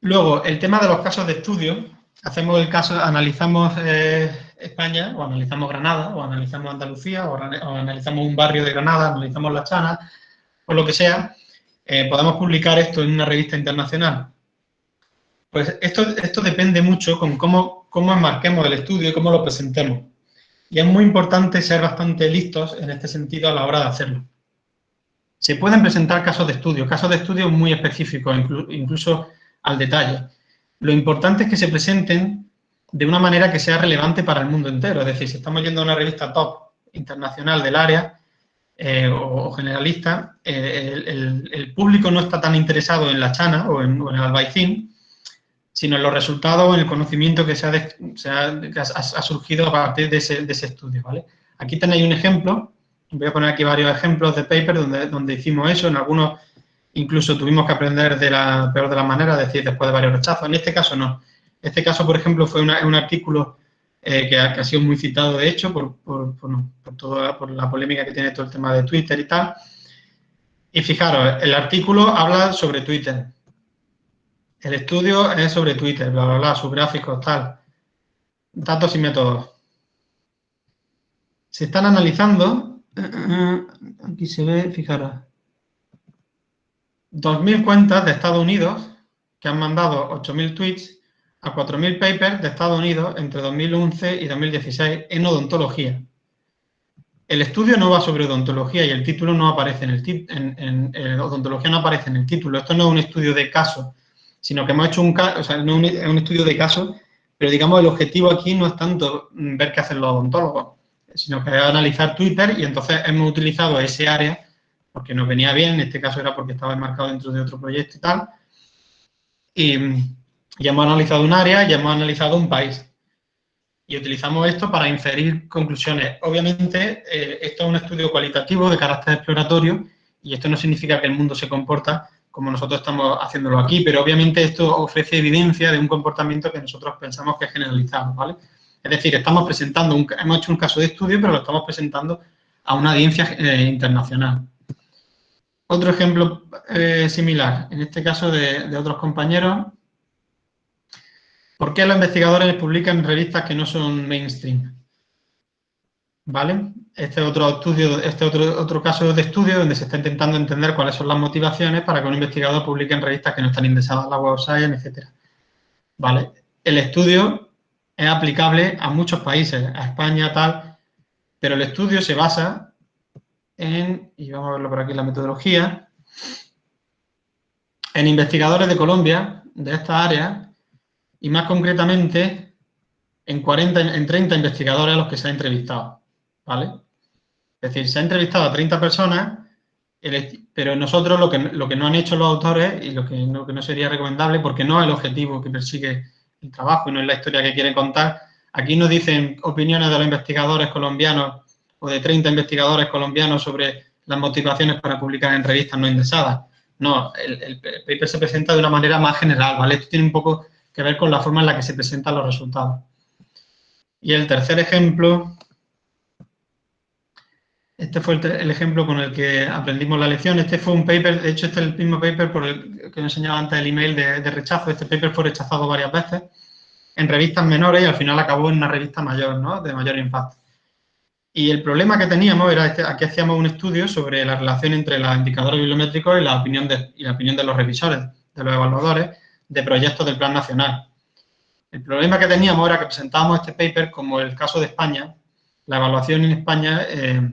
luego, el tema de los casos de estudio. Hacemos el caso, analizamos eh, España, o analizamos Granada, o analizamos Andalucía, o, analizamos un barrio de Granada, analizamos La Chana, o lo que sea, eh, podemos publicar esto en una revista internacional. Pues esto, esto depende mucho con cómo, cómo enmarquemos el estudio y cómo lo presentemos. Y es muy importante ser bastante listos en este sentido a la hora de hacerlo. Se pueden presentar casos de estudio, casos de estudio muy específicos, incluso al detalle. Lo importante es que se presenten de una manera que sea relevante para el mundo entero. Es decir, si estamos yendo a una revista top internacional del área eh, o, generalista, eh, el, público no está tan interesado en la chana o en, el albaicín, sino en los resultados en el conocimiento que, se ha, surgido a partir de ese, estudio. ¿vale? Aquí tenéis un ejemplo, voy a poner aquí varios ejemplos de paper donde, donde hicimos eso, en algunos incluso tuvimos que aprender de la peor de las maneras, es decir, después de varios rechazos. En este caso no. Este caso, por ejemplo, fue un artículo eh, que, ha, sido muy citado, de hecho, por, por, toda, por la polémica que tiene todo el tema de Twitter y tal. Y fijaros, el artículo habla sobre Twitter. El estudio es sobre Twitter, bla, bla, bla, sus gráficos, tal. Datos y métodos. Se están analizando, aquí se ve, fijaros, 2.000 cuentas de Estados Unidos que han mandado 8.000 tweets a 4.000 papers de Estados Unidos entre 2011 y 2016 en odontología. El estudio no va sobre odontología y el título no aparece en el en, odontología no aparece en el título. Esto no es un estudio de caso, sino que hemos hecho un o sea, no es un estudio de caso, pero digamos el objetivo aquí no es tanto ver qué hacen los odontólogos, sino que es analizar Twitter y entonces hemos utilizado ese área porque nos venía bien, en este caso era porque estaba enmarcado dentro de otro proyecto y tal. Y, ya hemos analizado un área, ya hemos analizado un país. Y utilizamos esto para inferir conclusiones. Obviamente, eh, esto es un estudio cualitativo de carácter exploratorio y esto no significa que el mundo se comporta como nosotros estamos haciéndolo aquí, pero obviamente esto ofrece evidencia de un comportamiento que nosotros pensamos que es generalizado, ¿vale? Es decir, estamos presentando, un, hemos hecho un caso de estudio, pero lo estamos presentando a una audiencia eh, internacional. Otro ejemplo eh, similar, en este caso de, otros compañeros. ¿Por qué los investigadores publican revistas que no son mainstream? ¿Vale? Este otro estudio, este otro, otro caso de estudio donde se está intentando entender cuáles son las motivaciones para que un investigador publique en revistas que no están indexadas en la Web Science, etc. ¿Vale? El estudio es aplicable a muchos países, a España, tal, pero el estudio se basa en, y vamos a verlo por aquí la metodología, en investigadores de Colombia, de esta área, y más concretamente en, 40, en 30 investigadores a los que se ha entrevistado, ¿vale? Es decir, se ha entrevistado a 30 personas, pero nosotros lo que, lo que no han hecho los autores y lo que, lo que no sería recomendable, porque no es el objetivo que persigue el trabajo y no es la historia que quiere contar, aquí nos dicen opiniones de los investigadores colombianos o de 30 investigadores colombianos sobre las motivaciones para publicar en revistas no indexadas. No, el, paper se presenta de una manera más general, ¿vale? Esto tiene un poco que ver con la forma en la que se presentan los resultados. Y el tercer ejemplo, este fue el, ejemplo con el que aprendimos la lección. Este fue un paper, de hecho este es el mismo paper por el que enseñaba antes el email de, rechazo. Este paper fue rechazado varias veces en revistas menores y al final acabó en una revista mayor, ¿no? De mayor impacto. Y el problema que teníamos era, este, aquí hacíamos un estudio sobre la relación entre los indicadores bibliométricos y la opinión de, y la opinión de los revisores, de los evaluadores, de proyectos del Plan Nacional. El problema que teníamos era que presentábamos este paper como el caso de España, la evaluación en España eh,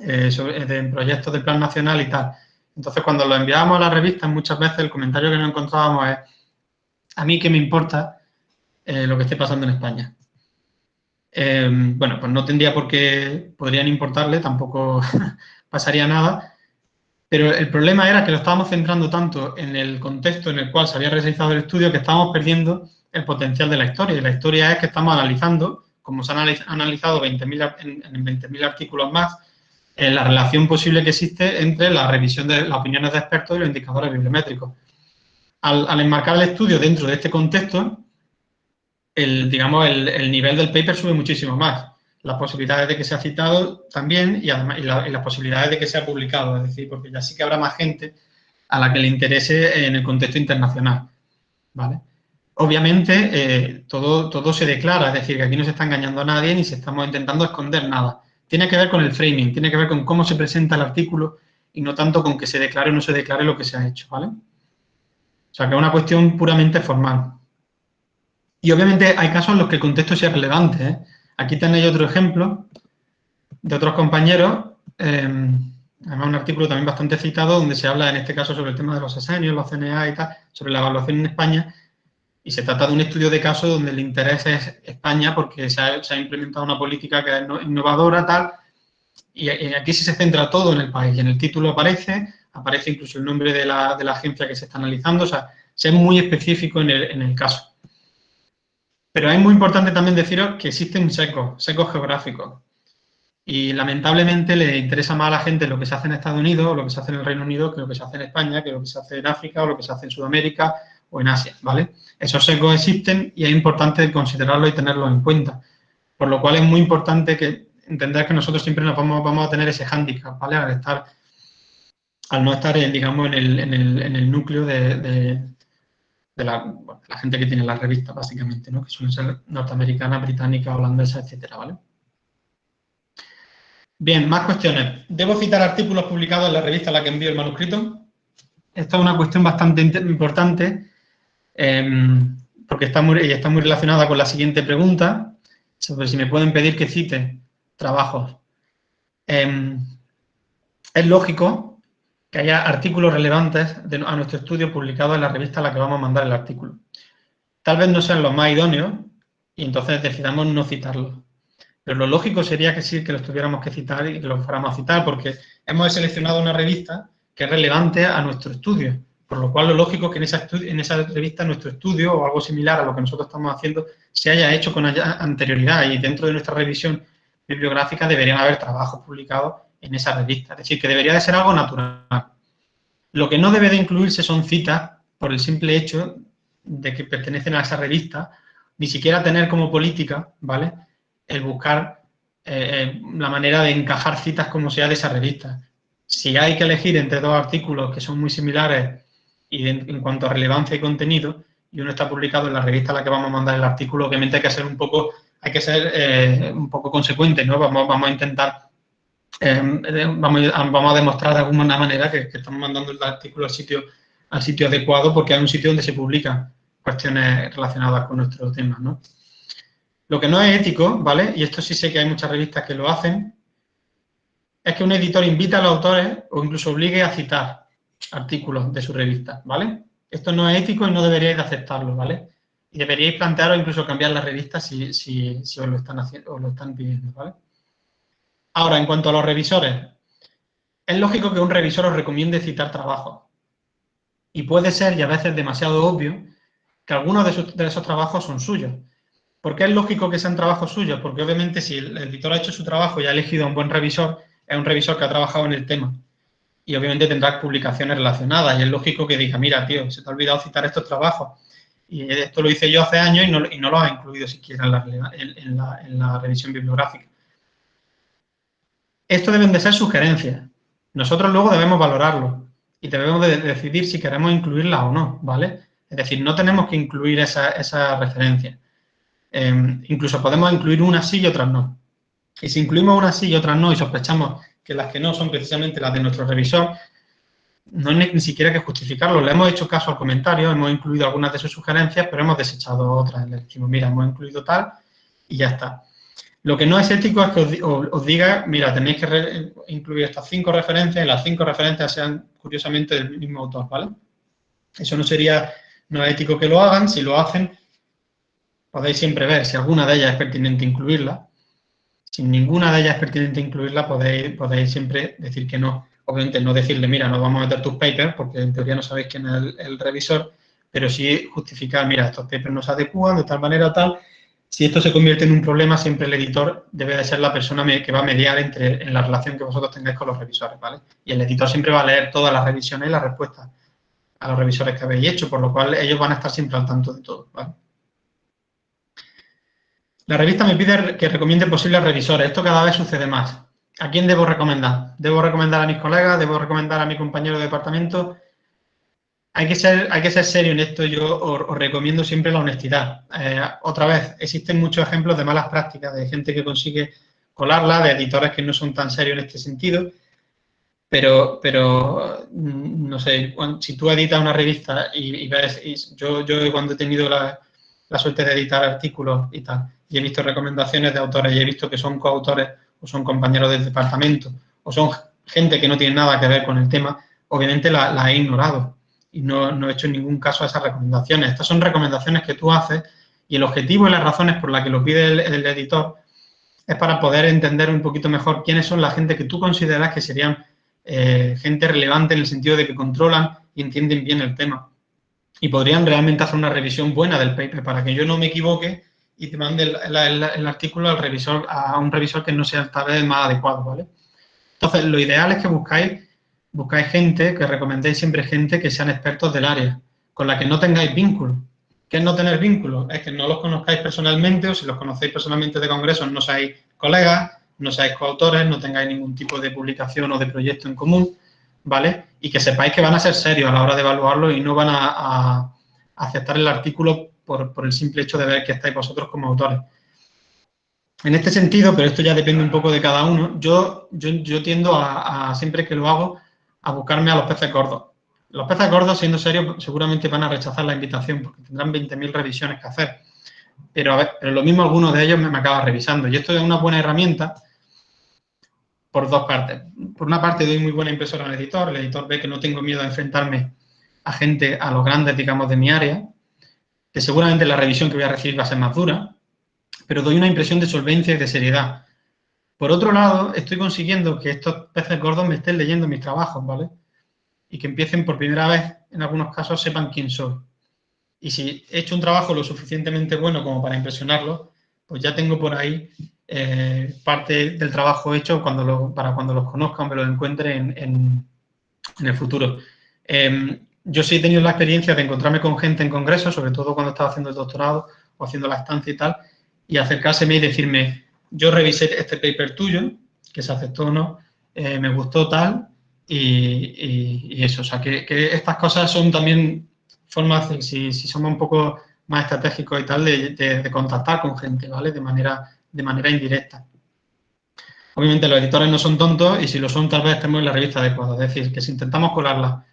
eh, sobre, de proyectos del Plan Nacional y tal. Entonces, cuando lo enviábamos a la revista, muchas veces el comentario que nos encontrábamos es a mí qué me importa eh, lo que esté pasando en España. Bueno, pues no tendría por qué, podrían importarle, tampoco pasaría nada, pero el problema era que lo estábamos centrando tanto en el contexto en el cual se había realizado el estudio que estábamos perdiendo el potencial de la historia. Y la historia es que estamos analizando, como se han analizado 20 en, 20.000 artículos más, en la relación posible que existe entre la revisión de las opiniones de expertos y los indicadores bibliométricos. Al, al enmarcar el estudio dentro de este contexto, el, digamos, el, nivel del paper sube muchísimo más. Las posibilidades de que sea citado también y, además, y, las posibilidades de que sea publicado, es decir, porque ya sí que habrá más gente a la que le interese en el contexto internacional, ¿vale? Obviamente, eh, todo, todo se declara, es decir, que aquí no se está engañando a nadie ni se estamos intentando esconder nada. Tiene que ver con el framing, tiene que ver con cómo se presenta el artículo y no tanto con que se declare o no se declare lo que se ha hecho, ¿vale? O sea, que es una cuestión puramente formal. Y obviamente hay casos en los que el contexto sea relevante. ¿eh? Aquí tenéis otro ejemplo de otros compañeros, em, además un artículo también bastante citado, donde se habla en este caso sobre el tema de los asenios, los CNA y tal, sobre la evaluación en España, y se trata de un estudio de caso donde el interés es España porque se ha, implementado una política que es innovadora, tal, y, aquí sí se centra todo en el país, y en el título aparece, aparece incluso el nombre de la, agencia que se está analizando, o sea, se es muy específico en el caso. Pero es muy importante también deciros que existen secos, secos geográficos. Y lamentablemente le interesa más a la gente lo que se hace en Estados Unidos o lo que se hace en el Reino Unido que lo que se hace en España, que lo que se hace en África o lo que se hace en Sudamérica o en Asia, ¿vale? Esos secos existen y es importante considerarlo y tenerlos en cuenta. Por lo cual es muy importante que entender que nosotros siempre nos vamos, a tener ese hándicap, ¿vale? Al estar, al no estar, digamos, en el, núcleo de, de la, gente que tiene la revista, básicamente, ¿no? que suelen ser norteamericana, británica, holandesa, etcétera, ¿vale? Bien, más cuestiones. ¿Debo citar artículos publicados en la revista a la que envío el manuscrito? Esta es una cuestión bastante importante em, porque está muy, está muy relacionada con la siguiente pregunta sobre si me pueden pedir que cite trabajos. Em, es lógico que haya artículos relevantes a nuestro estudio publicados en la revista a la que vamos a mandar el artículo. Tal vez no sean los más idóneos y entonces decidamos no citarlos. Pero lo lógico sería que sí, que los tuviéramos que citar y que los fuéramos a citar porque hemos seleccionado una revista que es relevante a nuestro estudio. Por lo cual, lo lógico es que en esa, en esa revista nuestro estudio o algo similar a lo que nosotros estamos haciendo se haya hecho con anterioridad y dentro de nuestra revisión bibliográfica deberían haber trabajos publicados en esa revista. Es decir, que debería de ser algo natural. Lo que no debe de incluirse son citas por el simple hecho de que pertenecen a esa revista, ni siquiera tener como política, ¿vale?, el buscar eh, eh, la manera de encajar citas como sea de esa revista. Si hay que elegir entre dos artículos que son muy similares y en, cuanto a relevancia y contenido, y uno está publicado en la revista a la que vamos a mandar el artículo, obviamente hay que ser un poco, hay que ser eh, un poco consecuente, ¿no? Vamos, vamos a intentar, vamos, a, demostrar de alguna manera que, estamos mandando el artículo al sitio, al sitio adecuado porque hay un sitio donde se publican cuestiones relacionadas con nuestro tema, ¿no? Lo que no es ético, ¿vale? Y esto sí sé que hay muchas revistas que lo hacen, es que un editor invita a los autores o incluso obligue a citar artículos de su revista, ¿vale? Esto no es ético y no deberíais de aceptarlo, ¿vale? Y deberíais plantearos incluso cambiar la revista si, si, si os, lo están haciendo, os lo están pidiendo, ¿vale? Ahora, en cuanto a los revisores, es lógico que un revisor os recomiende citar trabajos. Y puede ser, y a veces demasiado obvio, que algunos de, esos trabajos son suyos. ¿Por qué es lógico que sean trabajos suyos? Porque obviamente si el editor ha hecho su trabajo y ha elegido un buen revisor, es un revisor que ha trabajado en el tema. Y obviamente tendrá publicaciones relacionadas y es lógico que diga, mira, tío, se te ha olvidado citar estos trabajos. Y esto lo hice yo hace años y no, lo ha incluido siquiera en, la, revisión bibliográfica. Esto deben de ser sugerencias. Nosotros luego debemos valorarlo y debemos de decidir si queremos incluirla o no, ¿vale? Es decir, no tenemos que incluir esa, esa referencia. Em, incluso podemos incluir unas sí y otras no. Y si incluimos unas sí y otras no y sospechamos que las que no son precisamente las de nuestro revisor, no hay ni siquiera que justificarlo. Le hemos hecho caso al comentario, hemos incluido algunas de sus sugerencias, pero hemos desechado otras. Le decimos, mira, hemos incluido tal y ya está. Lo que no es ético es que os, diga, mira, tenéis que incluir estas cinco referencias y las cinco referencias sean, curiosamente, del mismo autor, ¿vale? Eso no sería, no es ético que lo hagan. Si lo hacen, podéis siempre ver si alguna de ellas es pertinente incluirla. Si ninguna de ellas es pertinente incluirla, podéis, podéis siempre decir que no. Obviamente no decirle, mira, no vamos a meter tus papers, porque en teoría no sabéis quién es el, revisor, pero sí justificar, mira, estos papers no se adecúan de tal manera tal. Si esto se convierte en un problema, siempre el editor debe de ser la persona que va a mediar entre, en la relación que vosotros tengáis con los revisores, ¿vale? Y el editor siempre va a leer todas las revisiones y las respuestas a los revisores que habéis hecho, por lo cual ellos van a estar siempre al tanto de todo. La revista me pide que recomiende posibles revisores. Esto cada vez sucede más. ¿A quién debo recomendar? ¿Debo recomendar a mis colegas? ¿Debo recomendar a mi compañero de departamento? Hay que ser, hay que ser serio en esto. Yo os, recomiendo siempre la honestidad. Eh, otra vez, existen muchos ejemplos de malas prácticas, de gente que consigue colarla, de editores que no son tan serios en este sentido. Pero, pero mm, no sé, si tú editas una revista y, ves, yo, yo cuando he tenido la, la suerte de editar artículos y tal, y he visto recomendaciones de autores y he visto que son coautores o son compañeros del departamento o son gente que no tiene nada que ver con el tema, obviamente la, he ignorado y no, he hecho ningún caso a esas recomendaciones. Estas son recomendaciones que tú haces y el objetivo y las razones por las que lo pide el, editor es para poder entender un poquito mejor quiénes son la gente que tú consideras que serían eh, gente relevante en el sentido de que controlan y entienden bien el tema. Y podrían realmente hacer una revisión buena del paper para que yo no me equivoque y te mande el, artículo al revisor, a un revisor que no sea tal vez más adecuado, ¿vale? Entonces, lo ideal es que buscáis, buscáis gente, que recomendéis siempre gente que sean expertos del área, con la que no tengáis vínculo. ¿Qué es no tener vínculo? Es que no los conozcáis personalmente o si los conocéis personalmente de congresos no seáis colegas, no seáis coautores, no tengáis ningún tipo de publicación o de proyecto en común, ¿vale? Y que sepáis que van a ser serios a la hora de evaluarlo y no van a aceptar el artículo por, el simple hecho de ver que estáis vosotros como autores. En este sentido, pero esto ya depende un poco de cada uno, yo, yo, tiendo a, siempre que lo hago, a buscarme a los peces gordos. Los peces gordos, siendo serios, seguramente van a rechazar la invitación porque tendrán 20.000 revisiones que hacer. Pero, a ver, pero lo mismo algunos de ellos me, me acaba revisando. Y esto es una buena herramienta por dos partes. Por una parte, doy muy buena impresora al editor. El editor ve que no tengo miedo a enfrentarme a gente, a los grandes, digamos, de mi área que seguramente la revisión que voy a recibir va a ser más dura, pero doy una impresión de solvencia y de seriedad. Por otro lado, estoy consiguiendo que estos peces gordos me estén leyendo mis trabajos, ¿vale? Y que empiecen por primera vez, en algunos casos, sepan quién soy. Y si he hecho un trabajo lo suficientemente bueno como para impresionarlos, pues ya tengo por ahí eh, parte del trabajo hecho para cuando los conozcan, me los encuentre en, en el futuro. Em, yo sí he tenido la experiencia de encontrarme con gente en congresos, sobre todo cuando estaba haciendo el doctorado o haciendo la estancia y tal, y acercárseme y decirme, yo revisé este paper tuyo, que se aceptó o no, eh, me gustó tal, y, eso. O sea, que, estas cosas son también formas, si, si somos un poco más estratégicos y tal, de, contactar con gente, ¿vale? De manera, de manera indirecta. Obviamente los editores no son tontos y si lo son tal vez estemos en la revista adecuada. Es decir, que si intentamos colarla,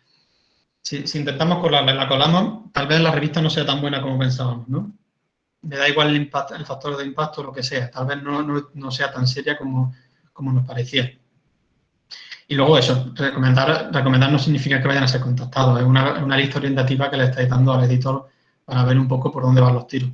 si, intentamos colarla y la colamos, tal vez la revista no sea tan buena como pensábamos, ¿no? Me da igual el, factor de impacto, lo que sea. Tal vez no, sea tan seria como, como nos parecía. Y luego eso, recomendar, recomendar no significa que vayan a ser contactados, es una, lista orientativa que le estáis dando al editor para ver un poco por dónde van los tiros.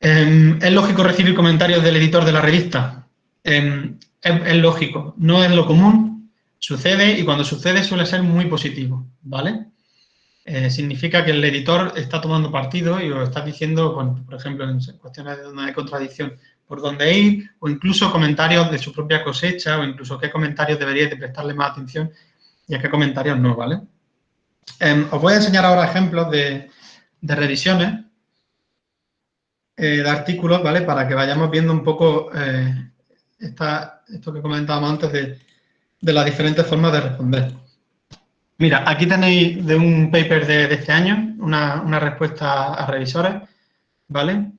Em, ¿Es lógico recibir comentarios del editor de la revista? Em, es, lógico, no es lo común, sucede y cuando sucede suele ser muy positivo, ¿vale? Eh, significa que el editor está tomando partido y os está diciendo, por ejemplo, en cuestiones de hay contradicción, por dónde ir, o incluso comentarios de su propia cosecha, o incluso qué comentarios deberíais de prestarle más atención y a qué comentarios no, ¿vale? Em, os voy a enseñar ahora ejemplos de, revisiones eh, de artículos, ¿vale? Para que vayamos viendo un poco eh, esto que comentábamos antes de, las diferentes formas de responder. Mira, aquí tenéis de un paper de, este año una, una respuesta a revisores, ¿vale?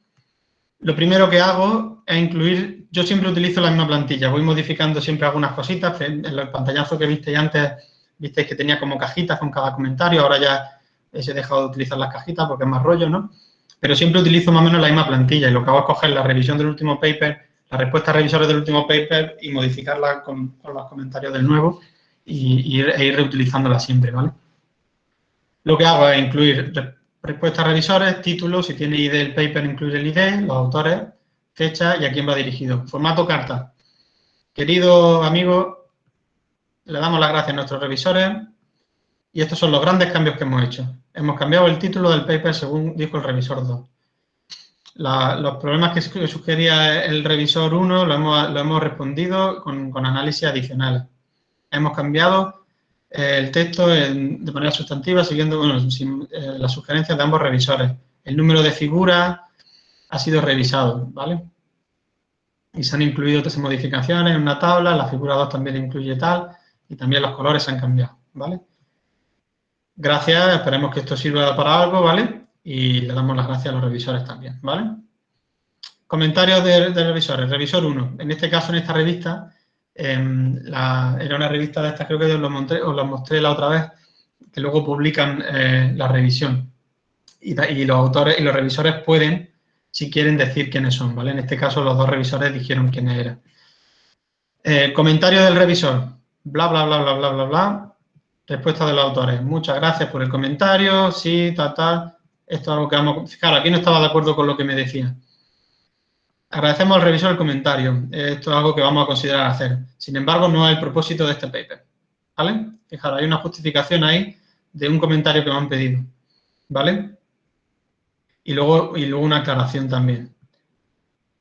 Lo primero que hago es incluir, yo siempre utilizo la misma plantilla, voy modificando siempre algunas cositas, en el pantallazo que visteis antes, visteis que tenía como cajitas con cada comentario, ahora ya he dejado de utilizar las cajitas porque es más rollo, ¿no? Pero siempre utilizo más o menos la misma plantilla y lo que hago es coger la revisión del último paper, la respuesta a revisores del último paper y modificarla con, los comentarios del nuevo y, e ir reutilizándola siempre, ¿vale? Lo que hago es incluir Respuesta a revisores, título, si tiene ID el paper, incluye el ID, los autores, fecha y a quién va dirigido. Formato carta. Querido amigo, le damos las gracias a nuestros revisores y estos son los grandes cambios que hemos hecho. Hemos cambiado el título del paper según dijo el revisor 2. los problemas que sugería el revisor 1 lo hemos, respondido con, con análisis adicionales. Hemos cambiado el texto de manera sustantiva siguiendo eh, las sugerencias de ambos revisores. El número de figuras ha sido revisado, ¿vale? Y se han incluido otras modificaciones en una tabla, la figura 2 también incluye tal, y también los colores se han cambiado, ¿vale? Gracias, esperemos que esto sirva para algo, ¿vale? Y le damos las gracias a los revisores también, ¿vale? Comentarios de, de revisores. Revisor 1. En este caso, en esta revista, Em, era una revista de estas, creo que os lo, mostré, os mostré la otra vez, que luego publican eh, la revisión. Y, los autores y los revisores pueden, si quieren, decir quiénes son, ¿vale? En este caso, los dos revisores dijeron quiénes eran. Eh, comentario del revisor. Bla, bla, bla, bla, bla, bla, bla. Respuesta de los autores. Muchas gracias por el comentario. Sí, tal, tal. Esto es algo que vamos... Claro, aquí no estaba de acuerdo con lo que me decía. Agradecemos al revisor el comentario. Esto es algo que vamos a considerar hacer. Sin embargo, no es el propósito de este paper. ¿Vale? Fijaros, hay una justificación ahí de un comentario que me han pedido. ¿Vale? Y luego, y luego una aclaración también.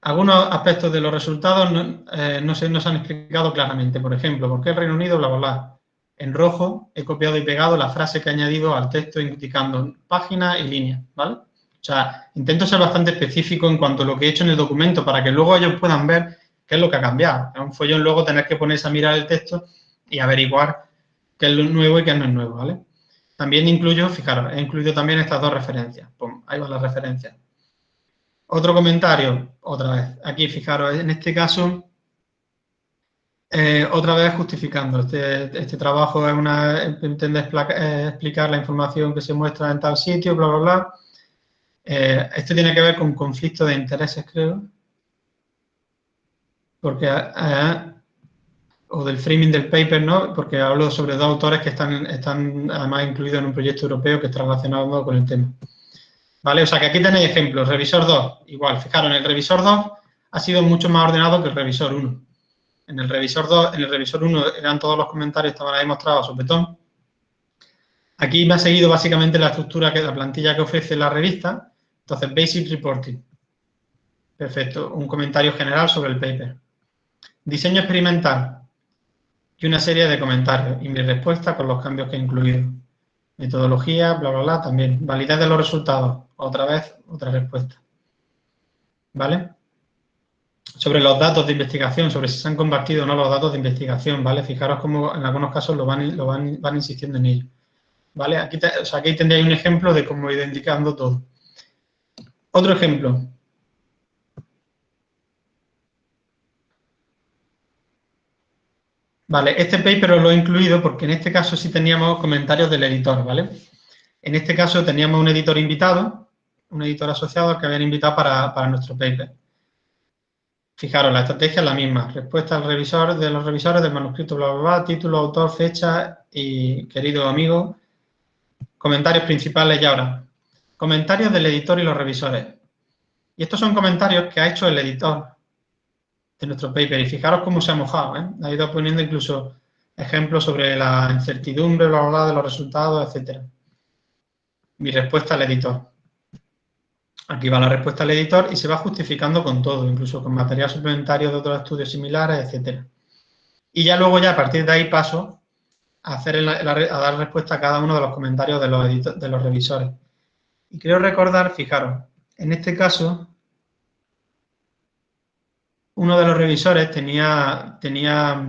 Algunos aspectos de los resultados eh, no, se nos han explicado claramente. Por ejemplo, ¿por qué el Reino Unido, bla, bla, bla? En rojo he copiado y pegado la frase que he añadido al texto indicando página y línea, ¿vale? O sea, intento ser bastante específico en cuanto a lo que he hecho en el documento para que luego ellos puedan ver qué es lo que ha cambiado. Es un follón luego tener que ponerse a mirar el texto y averiguar qué es lo nuevo y qué no es nuevo, ¿vale? También incluyo, fijaros, he incluido también estas dos referencias. Ahí van las referencias. Otro comentario, otra vez. Aquí, fijaros, en este caso, eh, otra vez justificando. Este, este trabajo es una, pretende eh, explicar la información que se muestra en tal sitio, bla, bla, bla. Eh, esto tiene que ver con conflicto de intereses, creo. Porque, eh, o del framing del paper, ¿no? Porque hablo sobre dos autores que están, están además incluidos en un proyecto europeo que está relacionado con el tema. ¿Vale? O sea, que aquí tenéis ejemplos. Revisor 2, igual. Fijaros, en el revisor 2 ha sido mucho más ordenado que el revisor 1. En el revisor 2, en el revisor 1 eran todos los comentarios, estaban ahí mostrados a sopetón. Aquí me ha seguido básicamente la estructura, que la plantilla que ofrece la revista, entonces, Basic Reporting. Perfecto. Un comentario general sobre el paper. Diseño experimental. y una serie de comentarios y mi respuesta con los cambios que he incluido. Metodología, bla, bla, bla, también. Validez de los resultados, otra vez, otra respuesta. ¿Vale? Sobre los datos de investigación, sobre si se han compartido o no los datos de investigación, ¿vale? Fijaros cómo en algunos casos lo van, lo van, van insistiendo en ello. ¿Vale? Aquí, sea, aquí tendréis un ejemplo de cómo ir indicando todo. Otro ejemplo. Vale, este paper lo he incluido porque en este caso sí teníamos comentarios del editor, ¿vale? En este caso teníamos un editor invitado, un editor asociado que habían invitado para, nuestro paper. Fijaros, la estrategia es la misma. Respuesta al revisor de los revisores del manuscrito, bla, bla, bla, título, autor, fecha y querido amigo. Comentarios principales y ahora. Comentarios del editor y los revisores. Y estos son comentarios que ha hecho el editor de nuestro paper. Y fijaros cómo se ha mojado, ¿eh? Ha ido poniendo incluso ejemplos sobre la incertidumbre, bla, bla, de los resultados, etcétera. Mi respuesta al editor. Aquí va la respuesta al editor y se va justificando con todo, incluso con material suplementario de otros estudios similares, etcétera. Y ya luego, ya a partir de ahí paso a, hacer a dar respuesta a cada uno de los comentarios de los, de los revisores. Y quiero recordar, fijaros, en este caso, uno de los revisores tenía, tenía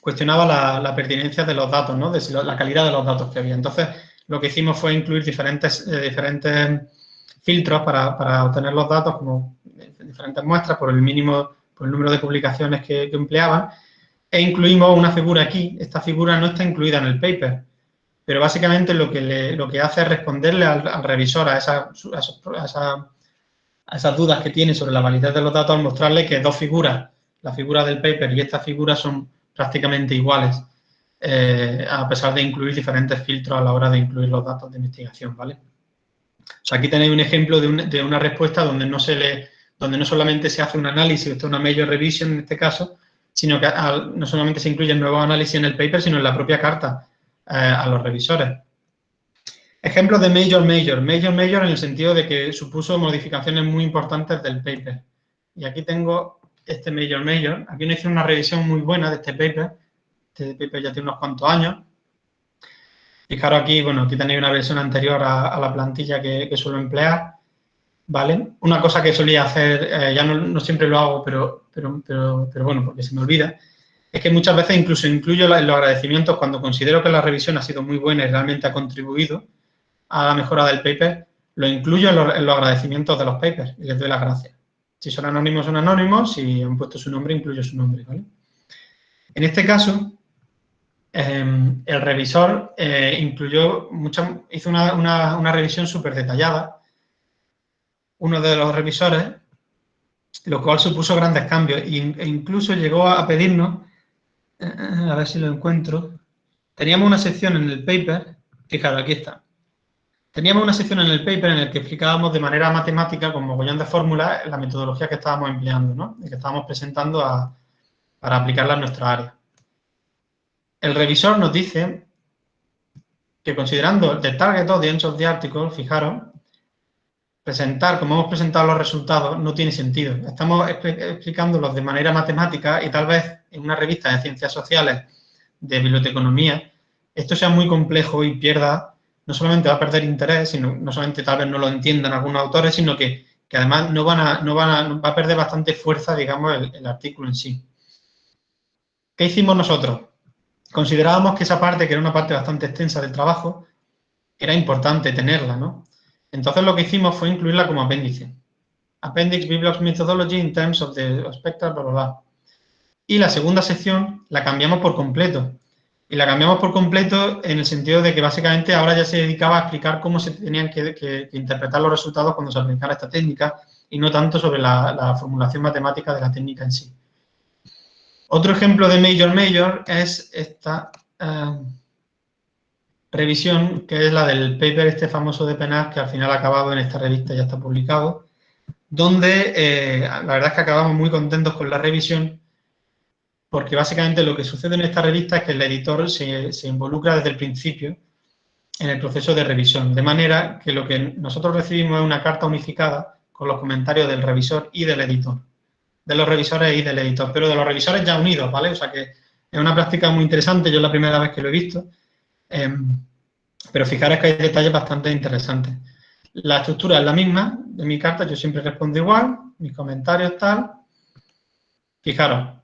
cuestionaba la, pertinencia de los datos, ¿no? de la calidad de los datos que había. Entonces, lo que hicimos fue incluir diferentes, eh, diferentes filtros para, obtener los datos, como diferentes muestras por el mínimo, por el número de publicaciones que, empleaban, e incluimos una figura aquí. Esta figura no está incluida en el paper, pero básicamente lo que, lo que hace es responderle al, revisor a esa, a esa a esas dudas que tiene sobre la validez de los datos al mostrarle que dos figuras, la figura del paper y esta figura son prácticamente iguales, eh, a pesar de incluir diferentes filtros a la hora de incluir los datos de investigación, ¿vale? O sea, aquí tenéis un ejemplo de, una respuesta donde no se le, donde no solamente se hace un análisis, esto es una major revision en este caso, sino que no solamente se incluye el nuevo análisis en el paper, sino en la propia carta a los revisores. Ejemplo de major major. Major major en el sentido de que supuso modificaciones muy importantes del paper. Y aquí tengo este major major. Aquí no hice una revisión muy buena de este paper. Este paper ya tiene unos cuantos años. Fijaros aquí, bueno, aquí tenéis una versión anterior a, la plantilla que, suelo emplear. ¿Vale? Una cosa que solía hacer, eh, ya no, siempre lo hago, pero, pero, pero, bueno, porque se me olvida, es que muchas veces incluso incluyo los agradecimientos cuando considero que la revisión ha sido muy buena y realmente ha contribuido, a la mejora del paper, lo incluyo en los, agradecimientos de los papers y les doy las gracias. Si son anónimos, son anónimos. Si han puesto su nombre, incluyo su nombre. En este caso, em, el revisor eh, incluyó mucha, hizo una, revisión súper detallada. Uno de los revisores, lo cual supuso grandes cambios e incluso llegó a pedirnos, a ver si lo encuentro, teníamos una sección en el paper, fijaros, aquí está, Teníamos una sección en el paper en el que explicábamos de manera matemática, con mogollón de fórmulas, la metodología que estábamos empleando, ¿no? Y que estábamos presentando para aplicarla en nuestra área. El revisor nos dice que considerando the target audience of the article, fijaros, presentar como hemos presentado los resultados no tiene sentido. Estamos explicándolos de manera matemática y tal vez en una revista de ciencias sociales de biblioteconomía esto sea muy complejo y pierda no solamente va a perder interés, sino no solamente tal vez no lo entiendan algunos autores, sino que, además no van a, no van a, va a perder bastante fuerza, digamos, el, artículo en sí. ¿Qué hicimos nosotros? Considerábamos que esa parte, que era una parte bastante extensa del trabajo, era importante tenerla, ¿no? Entonces lo que hicimos fue incluirla como apéndice. Appendix Bibliogs Methodology in terms of the spectral, bla, bla, bla. Y la segunda sección la cambiamos por completo y la cambiamos por completo en el sentido de que básicamente ahora ya se dedicaba a explicar cómo se tenían que, interpretar los resultados cuando se aplicara esta técnica y no tanto sobre la, formulación matemática de la técnica en sí. Otro ejemplo de Major Major es esta eh, revisión, que es la del paper este famoso de Penas, que al final ha acabado en esta revista, ya está publicado, donde eh, la verdad es que acabamos muy contentos con la revisión porque básicamente lo que sucede en esta revista es que el editor se, involucra desde el principio en el proceso de revisión, de manera que lo que nosotros recibimos es una carta unificada con los comentarios del revisor y del editor, de los revisores y del editor, pero de los revisores ya unidos, ¿vale? O sea que Es una práctica muy interesante, yo es la primera vez que lo he visto, em, pero fijaros que hay detalles bastante interesantes. La estructura es la misma de mi carta, yo siempre respondo igual, mis comentarios tal. Fijaros,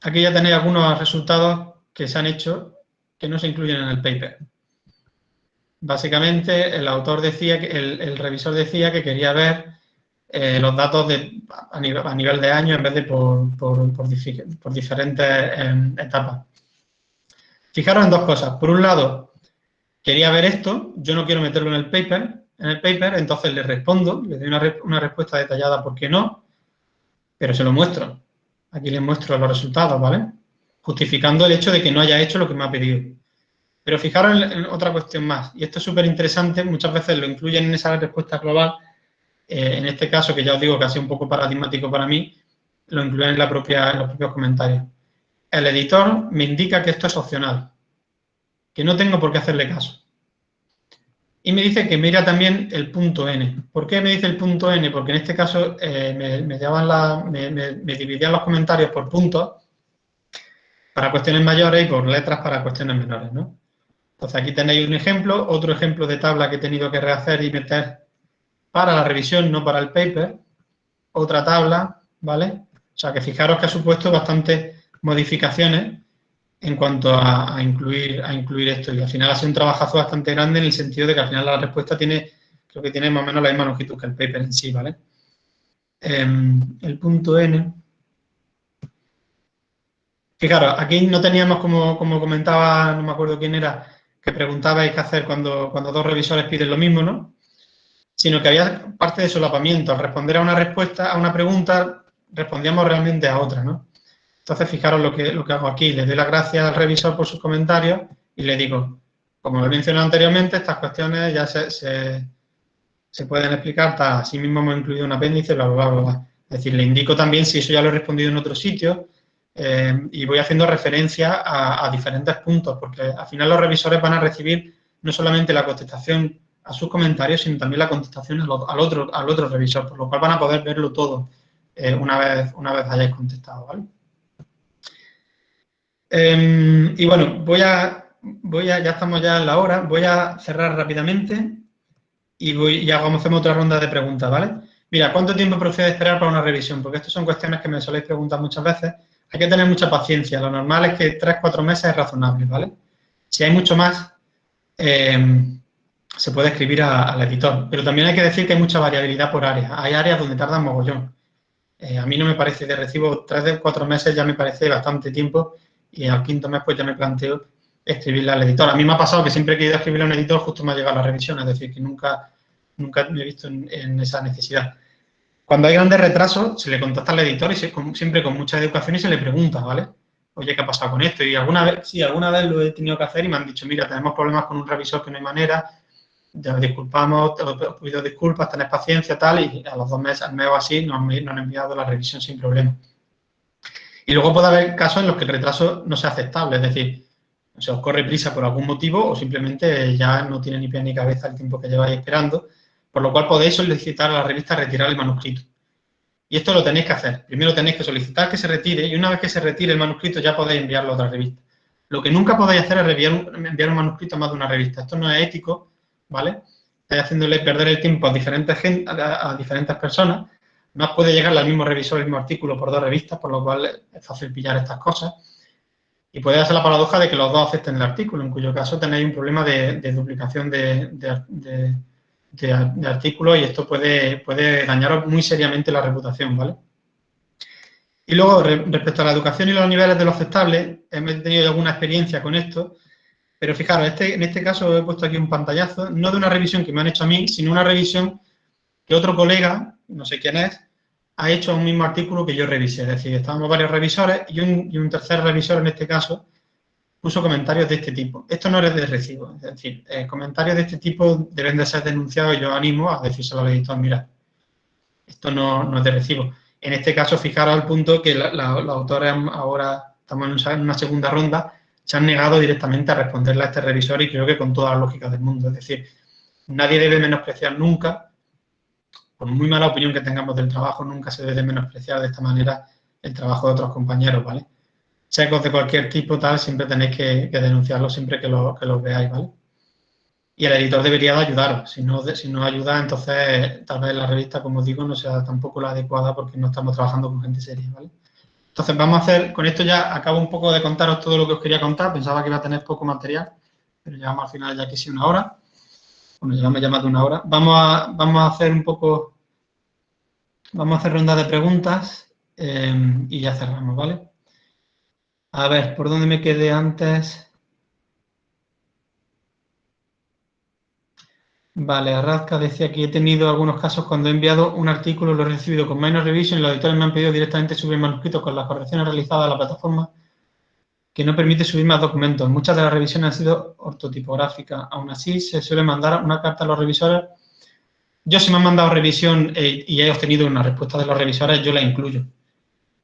aquí ya tenéis algunos resultados que se han hecho que no se incluyen en el paper. Básicamente, el autor decía, que el, revisor decía que quería ver eh, los datos a, nivel, de año en vez de por, por, diferentes em, etapas. Fijaros en dos cosas. Por un lado, quería ver esto, yo no quiero meterlo en el paper, en el paper, entonces le respondo, le doy una, una respuesta detallada por qué no, pero se lo muestro. Aquí les muestro los resultados, ¿vale? Justificando el hecho de que no haya hecho lo que me ha pedido. Pero fijaros en, otra cuestión más, y esto es súper interesante, muchas veces lo incluyen en esa respuesta global, eh, en este caso, que ya os digo que ha sido un poco paradigmático para mí, lo incluyen en, la propia, en los propios comentarios. El editor me indica que esto es opcional, que no tengo por qué hacerle caso. Y me dice que mira también el punto n. ¿Por qué me dice el punto n? Porque en este caso eh, me, me, dividían los comentarios por puntos para cuestiones mayores y por letras para cuestiones menores, ¿no? Entonces aquí tenéis un ejemplo, otro ejemplo de tabla que he tenido que rehacer y meter para la revisión, no para el paper. Otra tabla, ¿vale? O sea que fijaros que ha supuesto bastantes modificaciones en cuanto a, incluir, a incluir esto. Y al final ha sido un trabajazo bastante grande en el sentido de que al final la respuesta tiene, creo que tiene más o menos la misma longitud que el paper en sí, ¿vale? Em, el punto N. Fijaros, aquí no teníamos, como, como comentaba, no me acuerdo quién era, que preguntabais qué hacer cuando, cuando dos revisores piden lo mismo, ¿no? Sino que había parte de solapamiento. Al responder a una respuesta, a una pregunta, respondíamos realmente a otra, ¿no? Entonces, fijaros lo que, lo que hago aquí. Le doy las gracias al revisor por sus comentarios y le digo, como he mencionado anteriormente, estas cuestiones ya se, se, pueden explicar, así mismo hemos incluido un apéndice, bla, bla, bla, bla. Es decir, le indico también si eso ya lo he respondido en otro sitio eh, y voy haciendo referencia a, diferentes puntos, porque al final los revisores van a recibir no solamente la contestación a sus comentarios, sino también la contestación al, otro, al otro revisor, por lo cual van a poder verlo todo eh, una, vez, una vez hayáis contestado. Em, y bueno, voy a, voy a, ya estamos ya en la hora, voy a cerrar rápidamente y, voy, y hagamos otra ronda de preguntas, ¿vale? Mira, ¿cuánto tiempo procede esperar para una revisión? Porque estas son cuestiones que me soléis preguntar muchas veces. Hay que tener mucha paciencia. Lo normal es que 3-4 meses es razonable, ¿vale? Si hay mucho más, em, se puede escribir al editor. Pero también hay que decir que hay mucha variabilidad por áreas. Hay áreas donde tardan mogollón. Eh, a mí no me parece de recibo 3-4 meses, ya me parece bastante tiempo y al quinto mes pues ya me planteo escribirle al editor. A mí me ha pasado que siempre he ido a escribirle a un editor justo me ha llegado la revisión, es decir, que nunca, nunca me he visto en, esa necesidad. Cuando hay grandes retrasos, se le contacta al editor y siempre con mucha educación y se le pregunta, ¿vale? Oye, ¿qué ha pasado con esto? Y alguna vez, sí, alguna vez lo he tenido que hacer y me han dicho, mira, tenemos problemas con un revisor que no hay manera, ya disculpamos, te pido disculpas, tenés paciencia, tal, y a los dos meses, al mes o así, nos, nos han enviado la revisión sin problema. Y luego puede haber casos en los que el retraso no sea aceptable, es decir, se os corre prisa por algún motivo o simplemente ya no tiene ni pie ni cabeza el tiempo que lleváis esperando, por lo cual podéis solicitar a la revista retirar el manuscrito. Y esto lo tenéis que hacer. Primero tenéis que solicitar que se retire y una vez que se retire el manuscrito ya podéis enviarlo a otra revista. Lo que nunca podéis hacer es enviar un, manuscrito a más de una revista. Esto no es ético, ¿vale? Estáis haciéndole perder el tiempo a diferentes, a diferentes personas no puede llegar al mismo revisor el mismo artículo por dos revistas, por lo cual es fácil pillar estas cosas. Y puede ser la paradoja de que los dos acepten el artículo, en cuyo caso tenéis un problema de, duplicación de, de, artículos y esto puede, puede dañaros muy seriamente la reputación, ¿vale? Y luego, respecto a la educación y los niveles de lo aceptable, he tenido alguna experiencia con esto, pero fijaros, este, en este caso he puesto aquí un pantallazo, no de una revisión que me han hecho a mí, sino una revisión que otro colega no sé quién es, ha hecho un mismo artículo que yo revisé. Es decir, estábamos varios revisores y un, tercer revisor, en este caso, puso comentarios de este tipo. Esto no es de recibo. Es decir, eh, comentarios de este tipo deben de ser denunciados y yo animo a decírselo al editor, mira, esto no, es de recibo. En este caso, fijaros al punto que los autores ahora, estamos en una segunda ronda, se han negado directamente a responderle a este revisor y creo que con toda la lógica del mundo. Es decir, nadie debe menospreciar nunca por muy mala opinión que tengamos del trabajo, nunca se debe menospreciar de esta manera el trabajo de otros compañeros, ¿vale? checos de cualquier tipo, tal, siempre tenéis que, denunciarlo siempre que, lo, que los veáis, ¿vale? Y el editor debería de ayudaros. Si no, si no ayuda, entonces tal vez la revista, como digo, no sea tampoco la adecuada porque no estamos trabajando con gente seria, ¿vale? Entonces vamos a hacer, con esto ya acabo un poco de contaros todo lo que os quería contar. Pensaba que iba a tener poco material, pero llegamos al final ya casi una hora. Bueno, llevamos ya más de una hora. Vamos a, vamos a hacer un poco, vamos a hacer ronda de preguntas eh, y ya cerramos, ¿vale? A ver, ¿por dónde me quedé antes? Vale, Arrazca decía que he tenido algunos casos cuando he enviado un artículo, lo he recibido con minor revision y los editores me han pedido directamente subir manuscritos con las correcciones realizadas a la plataforma que no permite subir más documentos. Muchas de las revisiones han sido ortotipográficas. Aún así, se suele mandar una carta a los revisores. Yo si me han mandado revisión eh, y he obtenido una respuesta de los revisores, yo la incluyo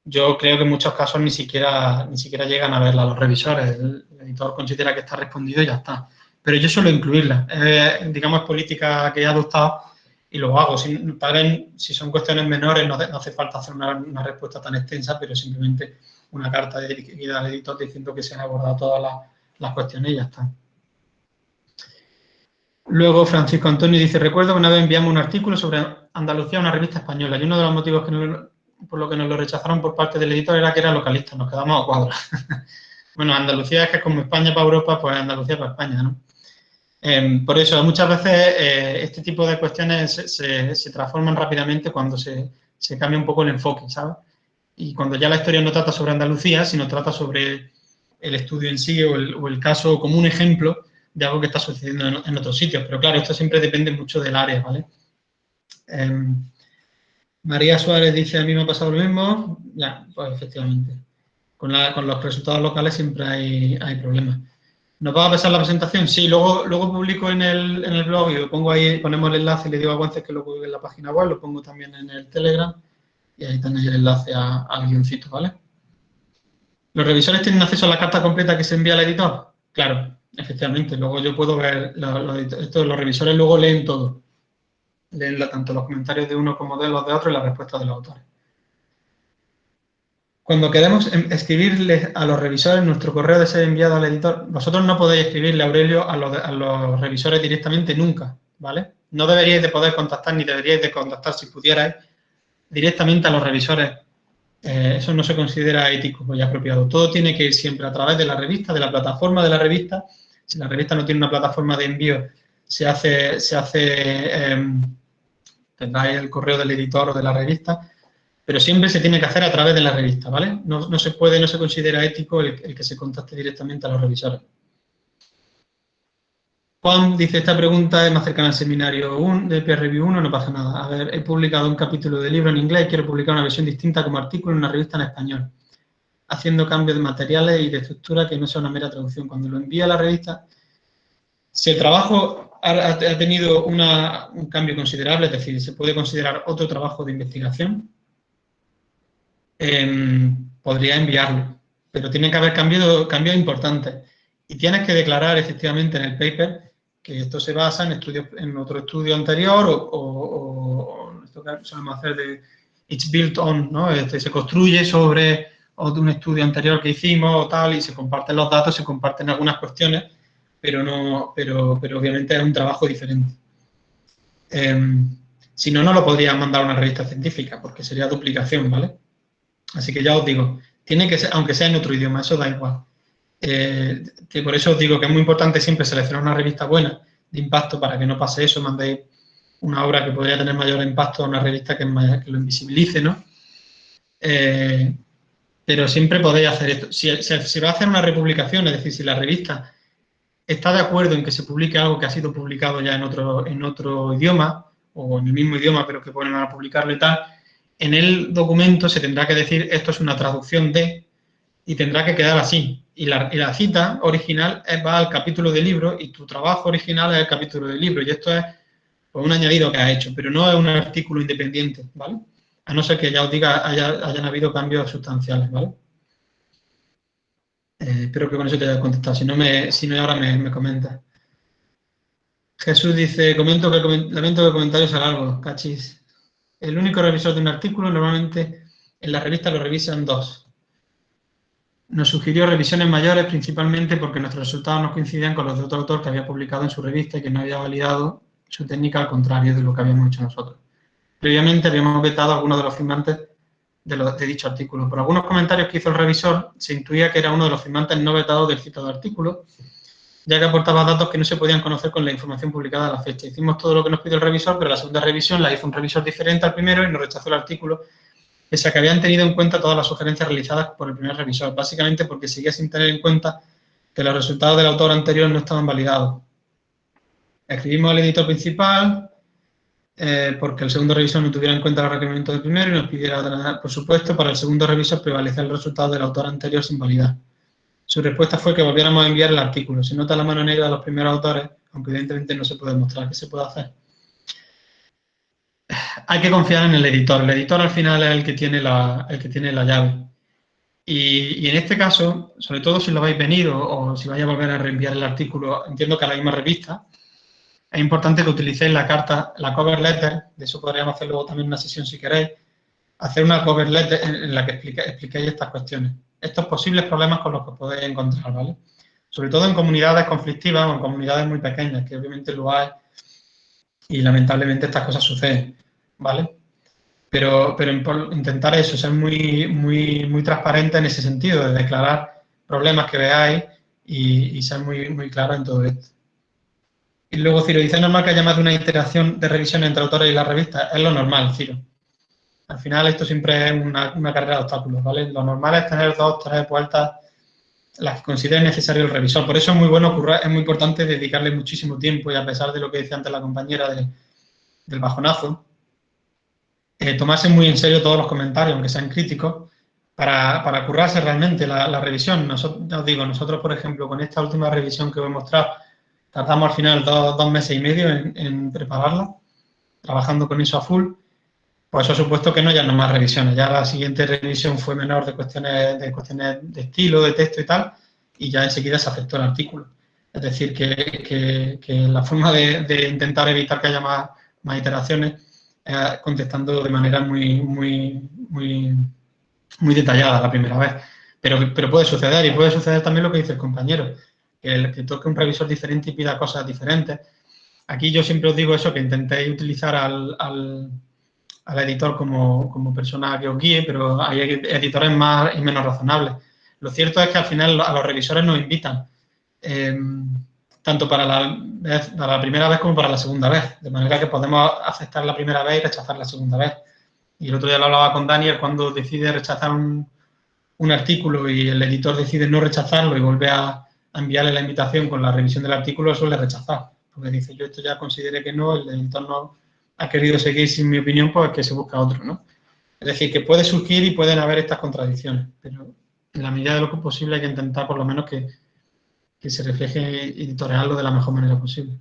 yo creo que en muchos casos ni siquiera, ni siquiera llegan a verla los revisores. El, editor considera que está respondido y ya está. Pero yo suelo incluirla. digamos, política que he adoptado y lo hago. Si, si son cuestiones menores, no, hace falta hacer una, respuesta tan extensa, pero simplemente una carta dirigida al editor diciendo que se han abordado todas las, cuestiones y ya está. Luego Francisco Antonio dice, recuerdo que una vez enviamos un artículo sobre Andalucía a una revista española y uno de los motivos que por lo que nos lo rechazaron por parte del editor era que era localista, nos quedamos a cuadros. bueno, Andalucía es que como España para Europa, pues Andalucía para España, ¿no? Em, por eso, muchas veces eh, este tipo de cuestiones se, transforman rápidamente cuando se, cambia un poco el enfoque, ¿sabes? Y cuando ya la historia no trata sobre Andalucía, sino trata sobre el estudio en sí o el, caso como un ejemplo de algo que está sucediendo en, otros sitios. Pero claro, esto siempre depende mucho del área, ¿vale? Em, María Suárez dice, a mí me ha pasado lo mismo. Ya, pues efectivamente. Con, los resultados locales siempre hay, problemas. ¿Nos va a pasar la presentación? Sí, luego, luego publico en el, blog y lo pongo ahí, ponemos el enlace le digo a Guances que lo publique en la página web, lo pongo también en el Telegram y ahí tenéis el enlace al guioncito, ¿vale? ¿Los revisores tienen acceso a la carta completa que se envía al editor? Claro, efectivamente. Luego yo puedo ver, los revisores luego leen todo leen tanto los comentarios de uno como de los de otro y las respuestas de los autores. Cuando queremos em, escribirle a los revisores nuestro correo de ser enviado al editor, vosotros no podéis escribirle, Aurelio, a los, a los revisores directamente nunca, ¿vale? No deberíais de poder contactar, ni deberíais de contactar, si pudierais, directamente a los revisores. Eh, eso no se considera ético y apropiado. Todo tiene que ir siempre a través de la revista, de la plataforma de la revista. Si la revista no tiene una plataforma de envío, se hace, se hace em, el correo del editor o de la revista, pero siempre se tiene que hacer a través de la revista, ¿vale? No, se puede, no se considera ético el, que se contacte directamente a los revisores. Juan dice, esta pregunta es más cercana al seminario 1, de Peer Review 1, no pasa nada. A ver, he publicado un capítulo de libro en inglés y quiero publicar una versión distinta como artículo en una revista en español, haciendo cambios de materiales y de estructura que no sea una mera traducción. Cuando lo envía a la revista, si el trabajo ha, tenido un cambio considerable, es decir, se puede considerar otro trabajo de investigación, em, podría enviarlo, pero tiene que haber cambios, cambios importantes. Y tienes que declarar efectivamente en el paper que esto se basa en estudios en otro estudio anterior o, o, esto que solemos hacer de it's built on, ¿no? Este, se construye sobre un estudio anterior que hicimos o tal y se comparten los datos, se comparten algunas cuestiones pero, no, pero, pero obviamente es un trabajo diferente. Em, si no, no lo podría mandar a una revista científica, porque sería duplicación, ¿vale? Así que ya os digo, tiene que ser, aunque sea en otro idioma, eso da igual. Eh, que por eso os digo que es muy importante siempre seleccionar una revista buena de impacto para que no pase eso, mandéis una obra que podría tener mayor impacto a una revista que, lo invisibilice, ¿no? Eh, pero siempre podéis hacer esto. Si se va a hacer una republicación, es decir, si la revista está de acuerdo en que se publique algo que ha sido publicado ya en otro, en otro idioma, o en el mismo idioma, pero que ponen a publicarlo y tal, en el documento se tendrá que decir esto es una traducción de, y tendrá que quedar así. Y la, y la cita original va al capítulo del libro y tu trabajo original es el capítulo del libro. Y esto es pues, un añadido que ha hecho, pero no es un artículo independiente, ¿vale? A no ser que ya os diga hayan habido cambios sustanciales, ¿vale? Eh, espero que con eso te haya contestado. Si no, me, si no ahora me, me comenta. Jesús dice, comento que lamento que el comentario sea largo, cachis. El único revisor de un artículo, normalmente en la revista lo revisan dos. Nos sugirió revisiones mayores principalmente porque nuestros resultados no coincidían con los de otro autor que había publicado en su revista y que no había validado su técnica al contrario de lo que habíamos hecho nosotros. Previamente habíamos vetado a algunos de los firmantes de, dicho artículo. Por algunos comentarios que hizo el revisor, se intuía que era uno de los firmantes no vetados del citado artículo, ya que aportaba datos que no se podían conocer con la información publicada a la fecha. Hicimos todo lo que nos pidió el revisor, pero la segunda revisión la hizo un revisor diferente al primero y nos rechazó el artículo, pese a que habían tenido en cuenta todas las sugerencias realizadas por el primer revisor, básicamente porque seguía sin tener en cuenta que los resultados del autor anterior no estaban validados. Escribimos al editor principal, eh, porque el segundo revisor no tuviera en cuenta los requerimientos del primero y nos pidiera, por supuesto, para el segundo revisor prevalecer el resultado del autor anterior sin validar. Su respuesta fue que volviéramos a enviar el artículo. Se nota la mano negra de los primeros autores, aunque evidentemente no se puede mostrar qué se puede hacer. Hay que confiar en el editor. El editor al final es el que tiene la, el que tiene la llave. Y, en este caso, sobre todo si lo habéis venido o si vais a volver a reenviar el artículo, entiendo que a la misma revista, es importante que utilicéis la carta, la cover letter, de eso podríamos hacer luego también una sesión si queréis, hacer una cover letter en la que expliquéis estas cuestiones estos posibles problemas con los que podéis encontrar, ¿vale? Sobre todo en comunidades conflictivas o en comunidades muy pequeñas, que obviamente lo hay y lamentablemente estas cosas suceden, ¿vale? Pero, pero intentar eso, ser muy, muy, muy transparente en ese sentido, de declarar problemas que veáis y, ser muy, muy claro en todo esto. Y luego, Ciro, dice, normal que haya más de una interacción de revisión entre autores y la revista. Es lo normal, Ciro. Al final esto siempre es una, carrera de obstáculos, ¿vale? Lo normal es tener dos, tres vueltas las que necesario el revisor. Por eso es muy bueno, es muy importante dedicarle muchísimo tiempo y a pesar de lo que decía antes la compañera del bajonazo, eh, tomarse muy en serio todos los comentarios, aunque sean críticos, para, currarse realmente la, revisión. Nosotros, os digo, nosotros, por ejemplo, con esta última revisión que os he mostrado, tardamos al final dos, meses y medio en, en prepararla, trabajando con eso a full, pues eso ha supuesto que no ya no más revisiones. Ya la siguiente revisión fue menor de cuestiones de, cuestiones de estilo, de texto y tal, y ya enseguida se aceptó el artículo. Es decir, que, la forma de, intentar evitar que haya más, más iteraciones es contestando de manera muy, muy, muy, muy detallada la primera vez. Pero, pero puede suceder, y puede suceder también lo que dice el compañero, que, el, que toque un revisor diferente y pida cosas diferentes. Aquí yo siempre os digo eso, que intentéis utilizar al editor como, persona que os guíe, pero hay editores más y menos razonables. Lo cierto es que al final a los revisores nos invitan, em, tanto para la, primera vez como para la segunda vez, de manera que podemos aceptar la primera vez y rechazar la segunda vez. Y el otro día lo hablaba con Daniel, cuando decide rechazar un, artículo y el editor decide no rechazarlo y vuelve a, enviarle la invitación con la revisión del artículo, suele rechazar, porque dice, yo esto ya consideré que no, el editor no, ha querido seguir sin mi opinión, pues que se busca otro, ¿no? Es decir, que puede surgir y pueden haber estas contradicciones, pero en la medida de lo que es posible hay que intentar por lo menos que, se refleje editoriarlo de la mejor manera posible.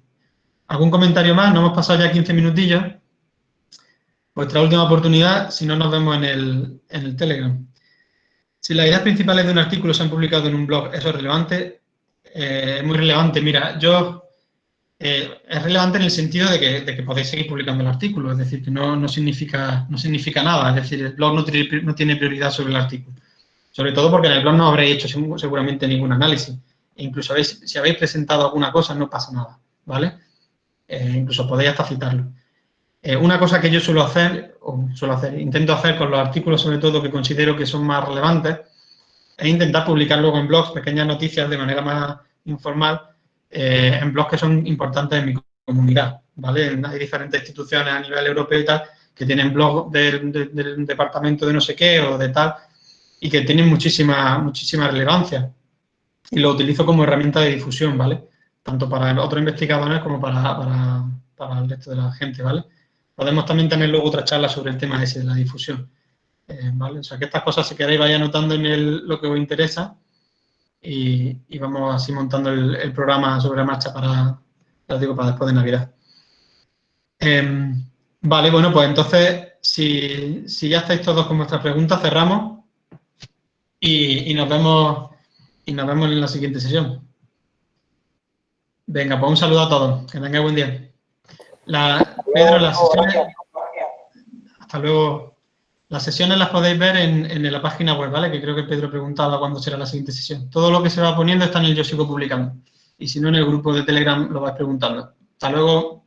¿Algún comentario más? No hemos pasado ya 15 minutillos. Vuestra última oportunidad, si no nos vemos en el, en el Telegram. Si las ideas principales de un artículo se han publicado en un blog, ¿eso es relevante? Eh, es muy relevante. Mira, yo eh, es relevante en el sentido de que, podéis seguir publicando el artículo, es decir, que no, significa, no significa nada, es decir, el blog no tiene, prioridad sobre el artículo. Sobre todo porque en el blog no habréis hecho seguramente ningún análisis. E incluso si habéis presentado alguna cosa, no pasa nada, ¿vale? Eh, incluso podéis hasta citarlo. Eh, una cosa que yo suelo hacer, o suelo hacer, intento hacer con los artículos sobre todo que considero que son más relevantes, es intentar publicar luego en blogs pequeñas noticias de manera más informal eh, en blogs que son importantes en mi comunidad, ¿vale? Hay diferentes instituciones a nivel europeo y tal que tienen blogs del, departamento de no sé qué o de tal y que tienen muchísima, muchísima relevancia y lo utilizo como herramienta de difusión, ¿vale? Tanto para otros investigadores como para, para, el resto de la gente, ¿vale? Podemos también tener luego otra charla sobre el tema ese de la difusión, eh, ¿vale? O sea, que estas cosas, si queréis, vaya anotando en el, lo que os interesa y, vamos así montando el, programa sobre la marcha para, digo, para después de Navidad. Em, vale, bueno, pues entonces, si, ya estáis todos con vuestras preguntas, cerramos y, nos vemos y nos vemos en la siguiente sesión. Venga, pues un saludo a todos. Que tengáis buen día. La, Pedro, las sesiones... Hasta luego. Las sesiones las podéis ver en, la página web, ¿vale? Que creo que Pedro preguntaba cuándo será la siguiente sesión. Todo lo que se va poniendo está en el Yo Sigo Publicando. Y si no, en el grupo de Telegram lo vais preguntando. Hasta luego.